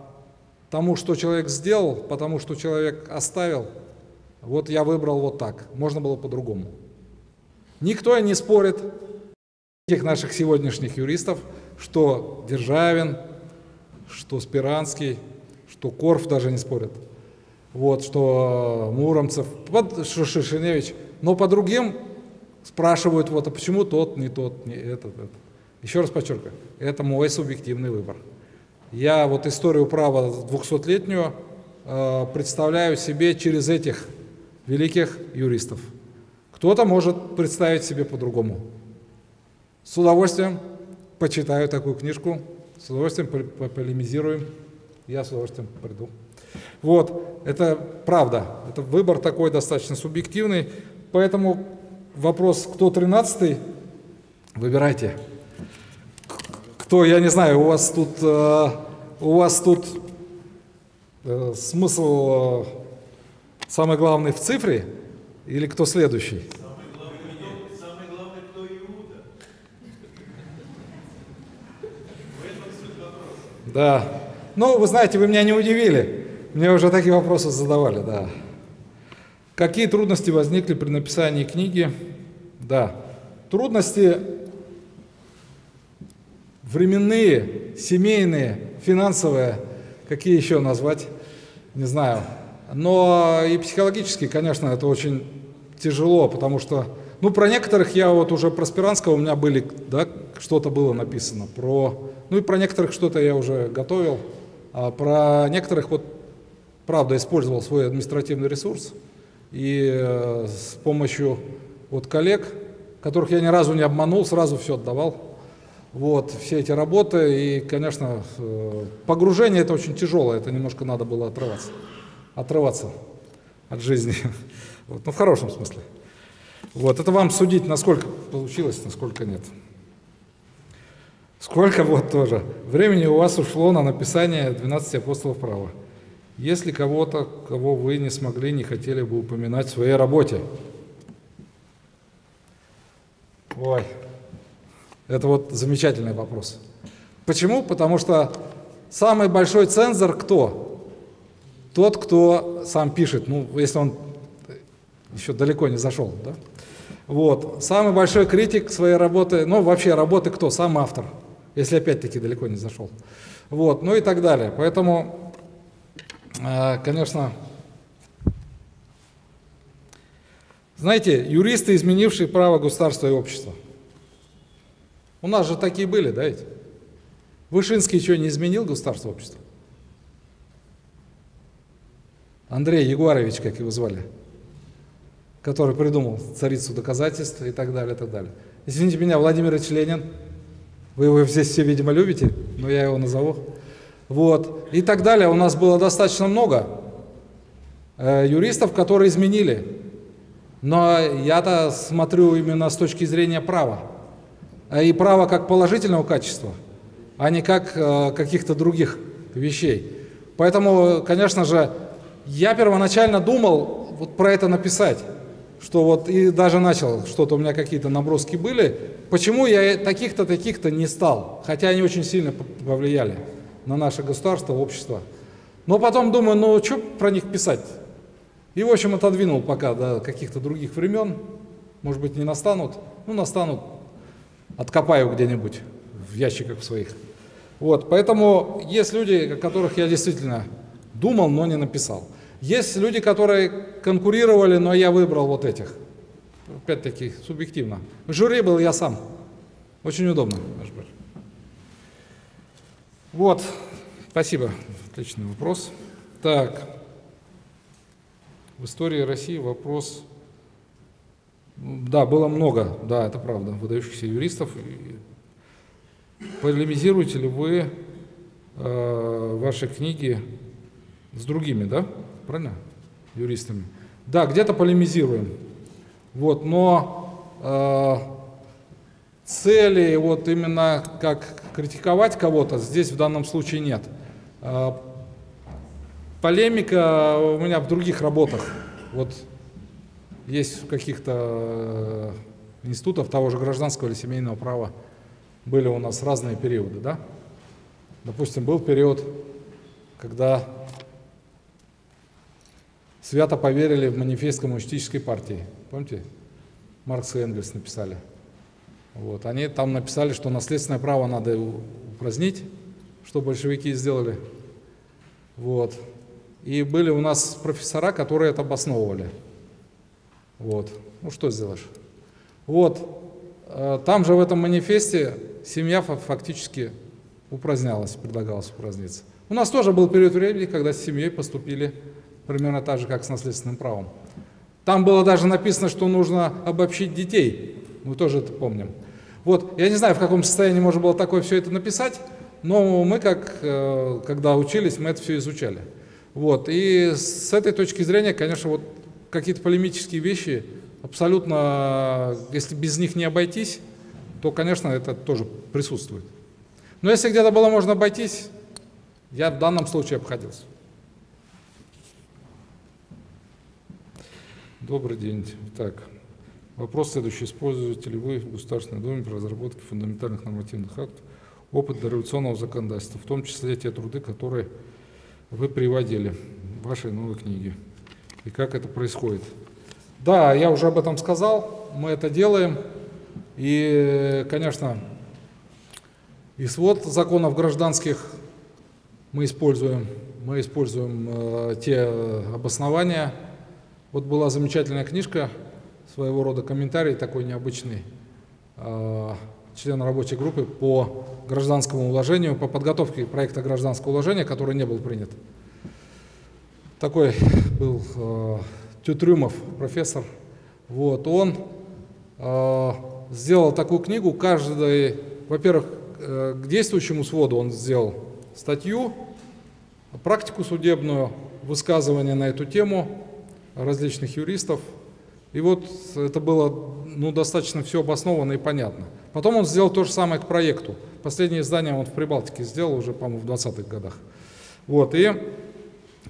тому, что человек сделал, потому что человек оставил, вот я выбрал вот так, можно было по-другому. Никто не спорит, этих наших сегодняшних юристов, что Державин, что Спиранский, что Корф даже не спорят, вот, что Муромцев, что Шишиневич, но по другим спрашивают, вот, а почему тот, не тот, не этот, этот. Еще раз подчеркиваю, это мой субъективный выбор. Я вот историю права 200-летнюю э, представляю себе через этих великих юристов. Кто-то может представить себе по-другому. С удовольствием почитаю такую книжку, с удовольствием полемизируем, я с удовольствием приду. Вот, это правда, это выбор такой достаточно субъективный, поэтому вопрос, кто 13 выбирайте. Кто, я не знаю, у вас тут, э, у вас тут э, смысл э, самый главный в цифре или кто следующий? Да. Ну, вы знаете, вы меня не удивили. Мне уже такие вопросы задавали, да. Какие трудности возникли при написании книги? Да. Трудности временные, семейные, финансовые, какие еще назвать, не знаю. Но и психологически, конечно, это очень тяжело, потому что, ну, про некоторых я вот уже про Спиранского у меня были, да, что-то было написано, про ну и про некоторых что-то я уже готовил. А про некоторых вот, правда, использовал свой административный ресурс. И э, с помощью вот коллег, которых я ни разу не обманул, сразу все отдавал. Вот, все эти работы. И, конечно, э, погружение это очень тяжелое, это немножко надо было отрываться. Отрываться от жизни. Вот, ну, в хорошем смысле. Вот, это вам судить, насколько получилось, насколько нет. Сколько вот тоже. Времени у вас ушло на написание 12 апостолов права. Есть ли кого-то, кого вы не смогли, не хотели бы упоминать в своей работе? Ой, это вот замечательный вопрос. Почему? Потому что самый большой цензор кто? Тот, кто сам пишет, ну, если он еще далеко не зашел, да? Вот. Самый большой критик своей работы, ну, вообще работы кто? Сам автор, если опять-таки далеко не зашел. Вот, ну и так далее. Поэтому, э, конечно, знаете, юристы, изменившие право государства и общества. У нас же такие были, да ведь? Вышинский что, не изменил государство и общество? Андрей Егорович, как его звали который придумал царицу доказательств и так далее, и так далее. Извините меня, Владимир Ильич Ленин, вы его здесь все, видимо, любите, но я его назову. Вот, и так далее. У нас было достаточно много э, юристов, которые изменили. Но я-то смотрю именно с точки зрения права. Э, и права как положительного качества, а не как э, каких-то других вещей. Поэтому, конечно же, я первоначально думал вот про это написать что вот и даже начал, что-то у меня какие-то наброски были, почему я таких-то, таких-то не стал, хотя они очень сильно повлияли на наше государство, общество. Но потом думаю, ну что про них писать? И, в общем, отодвинул пока до каких-то других времен, может быть, не настанут, ну, настанут, откопаю где-нибудь в ящиках своих. Вот, поэтому есть люди, о которых я действительно думал, но не написал. Есть люди, которые конкурировали, но я выбрал вот этих. Опять-таки, субъективно. В жюри был я сам. Очень удобно. Вот, спасибо. Отличный вопрос. Так, в истории России вопрос... Да, было много, да, это правда, выдающихся юристов. Полемизируете ли вы э, ваши книги с другими, да? правильно? Юристами. Да, где-то полемизируем. Вот, но э, цели вот именно как критиковать кого-то здесь в данном случае нет. Э, полемика у меня в других работах. Вот есть каких-то э, институтах того же гражданского или семейного права были у нас разные периоды, да? Допустим, был период, когда свято поверили в манифест коммунистической партии. Помните? Маркс и Энгельс написали. Вот. Они там написали, что наследственное право надо упразднить, что большевики сделали. Вот. И были у нас профессора, которые это обосновывали. Вот. Ну что сделаешь? Вот. Э, там же в этом манифесте семья фактически упразднялась, предлагалось упраздниться. У нас тоже был период времени, когда с семьей поступили примерно так же, как с наследственным правом. Там было даже написано, что нужно обобщить детей. Мы тоже это помним. Вот, я не знаю, в каком состоянии можно было такое все это написать, но мы, как, э, когда учились, мы это все изучали. Вот, и с этой точки зрения, конечно, вот какие-то полемические вещи, абсолютно, если без них не обойтись, то, конечно, это тоже присутствует. Но если где-то было можно обойтись, я в данном случае обходился. Добрый день. Так, вопрос следующий. Используете ли вы в Государственной Думе при разработке фундаментальных нормативных актов опыт дореволюционного законодательства, в том числе те труды, которые вы приводили в вашей новой книге? И как это происходит? Да, я уже об этом сказал, мы это делаем. И, конечно, и свод законов гражданских мы используем, мы используем э, те обоснования, вот была замечательная книжка, своего рода комментарий такой необычный, э, члена рабочей группы по гражданскому уложению, по подготовке проекта гражданского уложения, который не был принят. Такой был э, Тютрюмов, профессор. Вот, он э, сделал такую книгу, каждый, во-первых, э, к действующему своду он сделал статью, практику судебную, высказывание на эту тему, различных юристов. И вот это было ну, достаточно все обосновано и понятно. Потом он сделал то же самое к проекту. Последнее издание он в Прибалтике сделал уже, по-моему, в 20-х годах. Вот, и,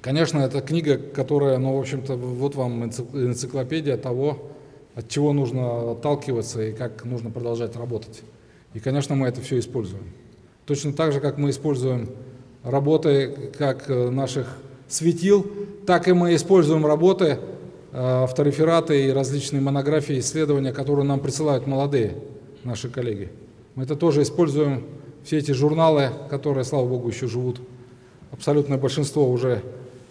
конечно, это книга, которая, ну, в общем-то, вот вам энциклопедия того, от чего нужно отталкиваться и как нужно продолжать работать. И, конечно, мы это все используем. Точно так же, как мы используем работы как э, наших светил, так и мы используем работы, э, авторефераты и различные монографии, исследования, которые нам присылают молодые наши коллеги. Мы это тоже используем, все эти журналы, которые, слава богу, еще живут. Абсолютное большинство уже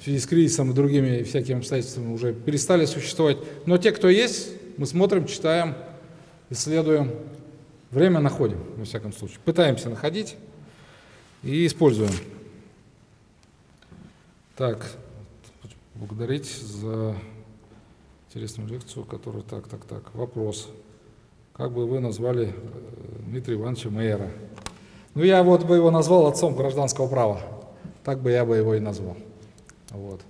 в связи с кризисом и другими всякими обстоятельствами уже перестали существовать. Но те, кто есть, мы смотрим, читаем, исследуем, Время находим, во всяком случае. Пытаемся находить и используем. Так, благодарить за интересную лекцию, которая так, так, так. Вопрос. Как бы вы назвали э, Дмитрия Ивановича Мейера? Ну, я вот бы его назвал отцом гражданского права. Так бы я бы его и назвал. Вот.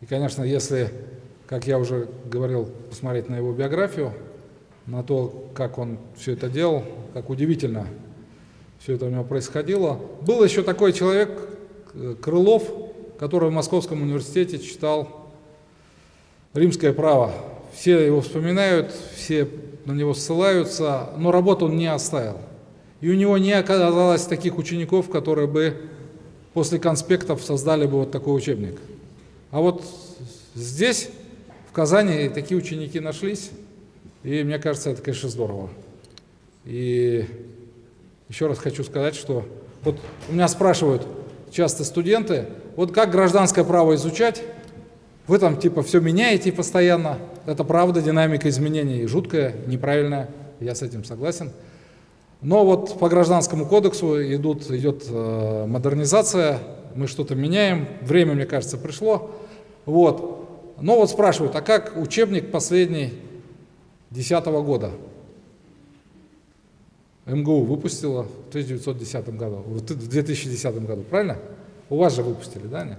И, конечно, если, как я уже говорил, посмотреть на его биографию, на то, как он все это делал, как удивительно все это у него происходило. Был еще такой человек, э, Крылов, который в Московском университете читал римское право. Все его вспоминают, все на него ссылаются, но работу он не оставил. И у него не оказалось таких учеников, которые бы после конспектов создали бы вот такой учебник. А вот здесь, в Казани, такие ученики нашлись. И мне кажется, это, конечно, здорово. И еще раз хочу сказать, что вот у меня спрашивают часто студенты, вот как гражданское право изучать? Вы там типа все меняете постоянно. Это правда, динамика изменений жуткая, неправильная, я с этим согласен. Но вот по гражданскому кодексу идут, идет э, модернизация, мы что-то меняем, время, мне кажется, пришло. Вот. Но вот спрашивают, а как учебник последний 2010 года. МГУ выпустила в 1910 году, в 2010 году, правильно? У вас же выпустили, да? Нет?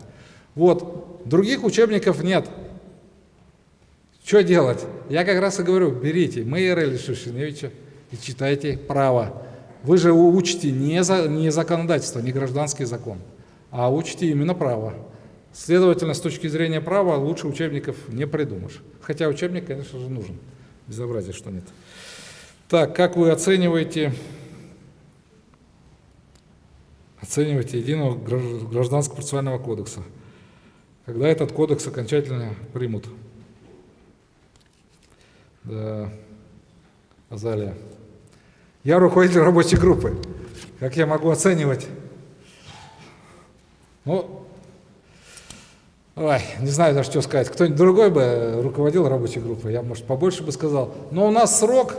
Вот, других учебников нет. Что делать? Я как раз и говорю, берите Мейера или Шушиневича и читайте право. Вы же учите не, за, не законодательство, не гражданский закон, а учите именно право. Следовательно, с точки зрения права лучше учебников не придумаешь. Хотя учебник, конечно же, нужен безобразие, что нет. Так, как вы оцениваете, оцениваете единого гражданского процессуального кодекса? Когда этот кодекс окончательно примут? Да, Азалия. Я руководитель рабочей группы. Как я могу оценивать? Ну, Ой, не знаю даже, что сказать. Кто-нибудь другой бы руководил рабочей группой, я, может, побольше бы сказал. Но у нас срок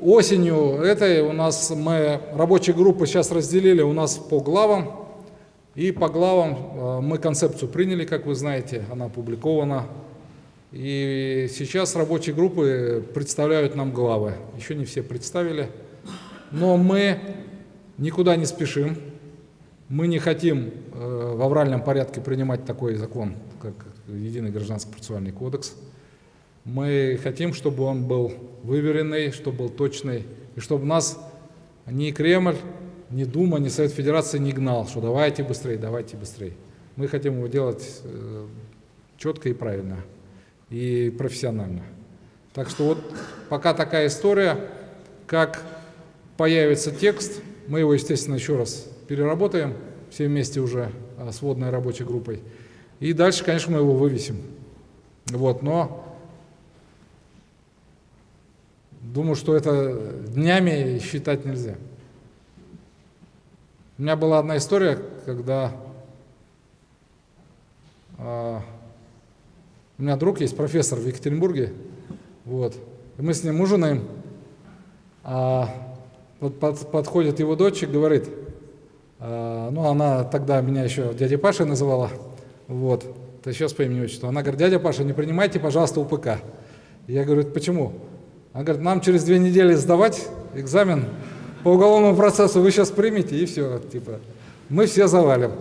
осенью этой, у нас мы рабочие группы сейчас разделили у нас по главам. И по главам э, мы концепцию приняли, как вы знаете, она опубликована. И сейчас рабочие группы представляют нам главы. Еще не все представили. Но мы никуда не спешим. Мы не хотим э, в авральном порядке принимать такой закон, как Единый гражданский процессуальный кодекс. Мы хотим, чтобы он был выверенный, чтобы был точный, и чтобы нас ни Кремль, ни Дума, ни Совет Федерации не гнал, что давайте быстрее, давайте быстрее. Мы хотим его делать э, четко и правильно, и профессионально. Так что вот пока такая история, как появится текст, мы его, естественно, еще раз переработаем все вместе уже а, с водной рабочей группой. И дальше, конечно, мы его вывесим. Вот, но думаю, что это днями считать нельзя. У меня была одна история, когда а, у меня друг есть, профессор в Екатеринбурге, вот, и мы с ним ужинаем, а вот под, подходит его дочь и говорит, ну, она тогда меня еще дядя Паша называла, вот, это сейчас по имени отчеству. Она говорит, дядя Паша, не принимайте, пожалуйста, УПК. Я говорю, почему? Она говорит, нам через две недели сдавать экзамен по уголовному процессу, вы сейчас примите, и все, типа, мы все завалим.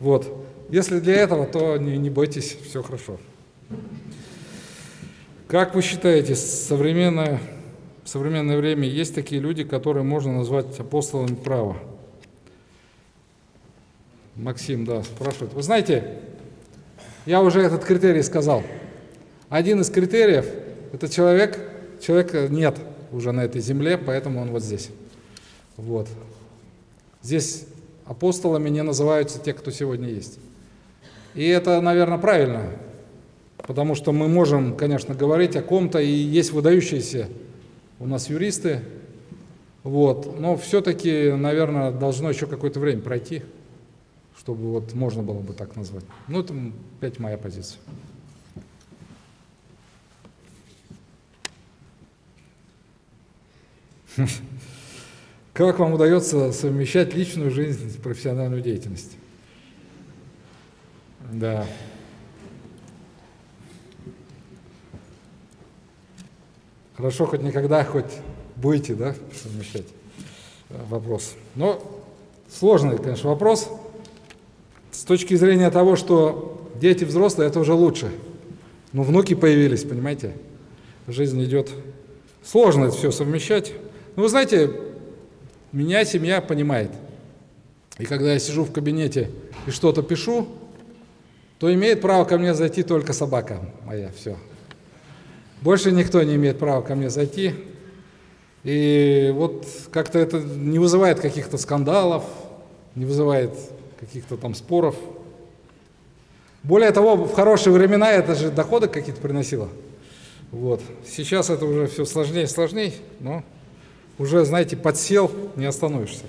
Вот. Если для этого, то не, не бойтесь, все хорошо. Как вы считаете, современное, в современное время есть такие люди, которые можно назвать апостолами права? Максим, да, спрашивает. Вы знаете, я уже этот критерий сказал. Один из критериев – это человек, человека нет уже на этой земле, поэтому он вот здесь. Вот. Здесь апостолами не называются те, кто сегодня есть. И это, наверное, правильно, потому что мы можем, конечно, говорить о ком-то, и есть выдающиеся у нас юристы, вот, но все-таки, наверное, должно еще какое-то время пройти, чтобы вот можно было бы так назвать. Ну, это опять моя позиция. Как вам удается совмещать личную жизнь с профессиональной деятельностью? Да. Хорошо, хоть никогда, хоть будете, да, совмещать э, вопрос. Но сложный, конечно, вопрос. С точки зрения того, что дети взрослые, это уже лучше. Но внуки появились, понимаете? Жизнь идет. Сложно это все совмещать. Ну, вы знаете, меня семья понимает. И когда я сижу в кабинете и что-то пишу, то имеет право ко мне зайти только собака моя, все. Больше никто не имеет права ко мне зайти. И вот как-то это не вызывает каких-то скандалов, не вызывает каких-то там споров. Более того, в хорошие времена это же доходы какие-то приносило. Вот. Сейчас это уже все сложнее и сложнее, но уже, знаете, подсел, не остановишься.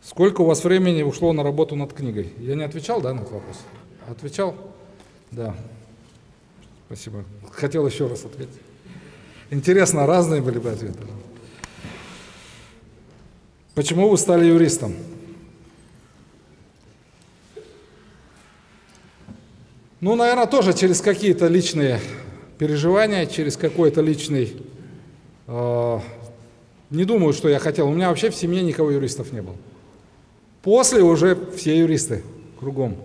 Сколько у вас времени ушло на работу над книгой? Я не отвечал, да, на этот вопрос? Отвечал? Да. Спасибо. Хотел еще раз ответить. Интересно, разные были бы ответы. Почему вы стали юристом? Ну, наверное, тоже через какие-то личные переживания, через какой-то личный... Э, не думаю, что я хотел. У меня вообще в семье никого юристов не было. После уже все юристы кругом.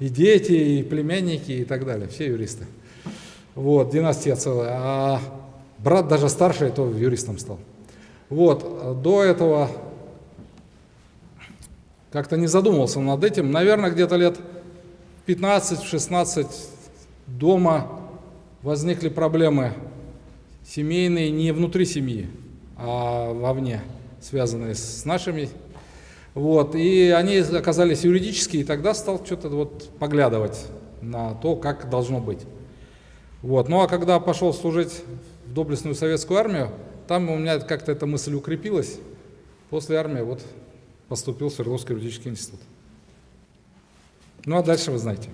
И дети, и племянники, и так далее. Все юристы. Вот, династия целая. А брат даже старший, то юристом стал. Вот, до этого как-то не задумывался над этим. Наверное, где-то лет 15-16 дома возникли проблемы семейные не внутри семьи, а вовне, связанные с нашими. Вот, и они оказались юридические, и тогда стал что-то вот поглядывать на то, как должно быть. Вот. Ну а когда пошел служить в доблестную советскую армию, там у меня как-то эта мысль укрепилась. После армии вот поступил в Свердловский юридический институт. Ну а дальше вы знаете.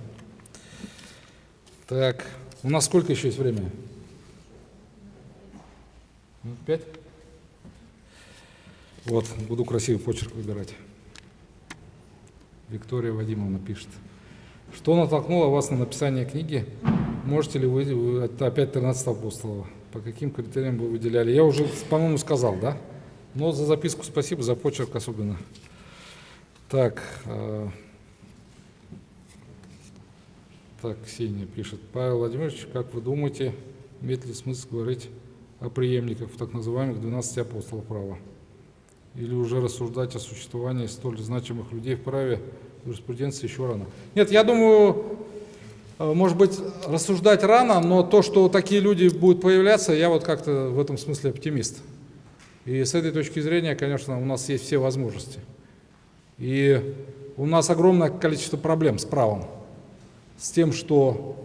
Так. У нас сколько еще есть времени? Пять? Вот, буду красивый почерк выбирать. Виктория Вадимовна пишет. Что натолкнуло вас на написание книги? Можете ли вы это опять 13 апостолов? По каким критериям вы выделяли? Я уже, по-моему, сказал, да? Но за записку спасибо, за почерк особенно. Так, э, так, Ксения пишет. Павел Владимирович, как вы думаете, имеет ли смысл говорить о преемниках так называемых 12 апостолов права? Или уже рассуждать о существовании столь значимых людей в праве юриспруденции еще рано? Нет, я думаю, э, может быть, рассуждать рано, но то, что такие люди будут появляться, я вот как-то в этом смысле оптимист. И с этой точки зрения, конечно, у нас есть все возможности. И у нас огромное количество проблем с правом с тем, что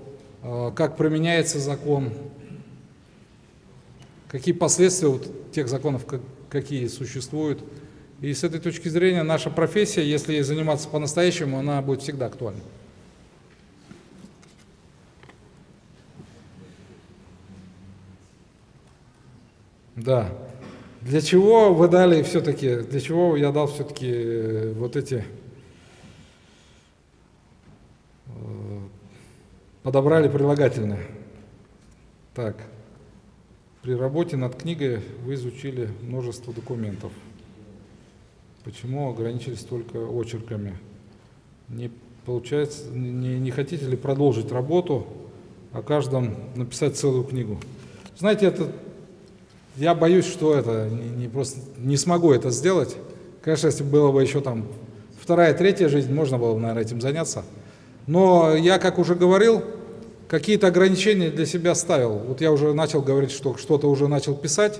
э, как применяется закон, какие последствия вот тех законов, как, какие существуют. И с этой точки зрения наша профессия, если ей заниматься по-настоящему, она будет всегда актуальна. Да. Для чего вы дали все-таки, для чего я дал все-таки э, вот эти подобрали прилагательное. Так, при работе над книгой вы изучили множество документов. Почему ограничились только очерками? Не получается, не, не хотите ли продолжить работу, о каждом написать целую книгу? Знаете, это, я боюсь, что это не, просто не смогу это сделать. Конечно, если было бы еще там вторая, третья жизнь, можно было бы, наверное, этим заняться. Но я, как уже говорил, какие-то ограничения для себя ставил. Вот я уже начал говорить, что что-то уже начал писать.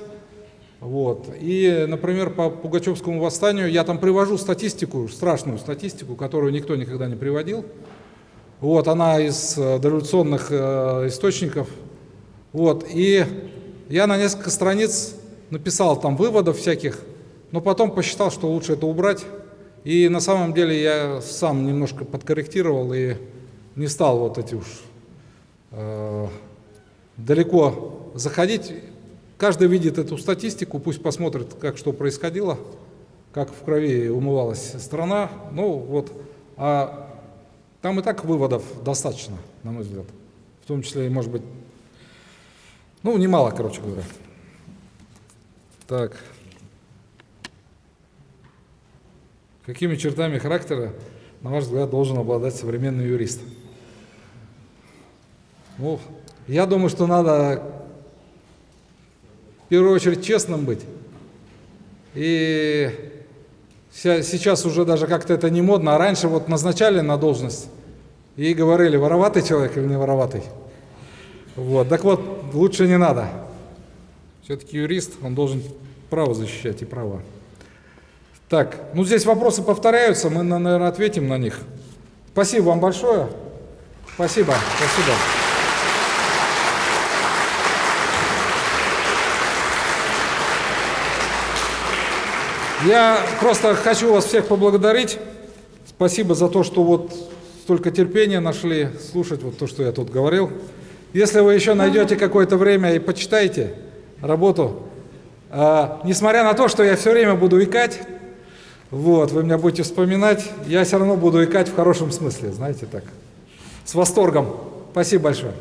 Вот. И, например, по Пугачевскому восстанию я там привожу статистику, страшную статистику, которую никто никогда не приводил. Вот, она из э, дореволюционных э, источников. Вот, и я на несколько страниц написал там выводов всяких, но потом посчитал, что лучше это убрать. И на самом деле я сам немножко подкорректировал и не стал вот эти уж э, далеко заходить. Каждый видит эту статистику, пусть посмотрит, как что происходило, как в крови умывалась страна. Ну вот, а там и так выводов достаточно, на мой взгляд. В том числе, может быть, ну, немало, короче говоря. Так. Какими чертами характера, на ваш взгляд, должен обладать современный юрист? Ну, я думаю, что надо в первую очередь честным быть. И сейчас уже даже как-то это не модно, а раньше вот назначали на должность и говорили, вороватый человек или не вороватый. Вот, так вот, лучше не надо. Все-таки юрист, он должен право защищать и права. Так, ну здесь вопросы повторяются, мы, наверное, ответим на них. Спасибо вам большое. Спасибо, спасибо. Я просто хочу вас всех поблагодарить. Спасибо за то, что вот столько терпения нашли слушать вот то, что я тут говорил. Если вы еще найдете какое-то время и почитаете работу, э, несмотря на то, что я все время буду икать, вот, вы меня будете вспоминать, я все равно буду икать в хорошем смысле, знаете так, с восторгом. Спасибо большое.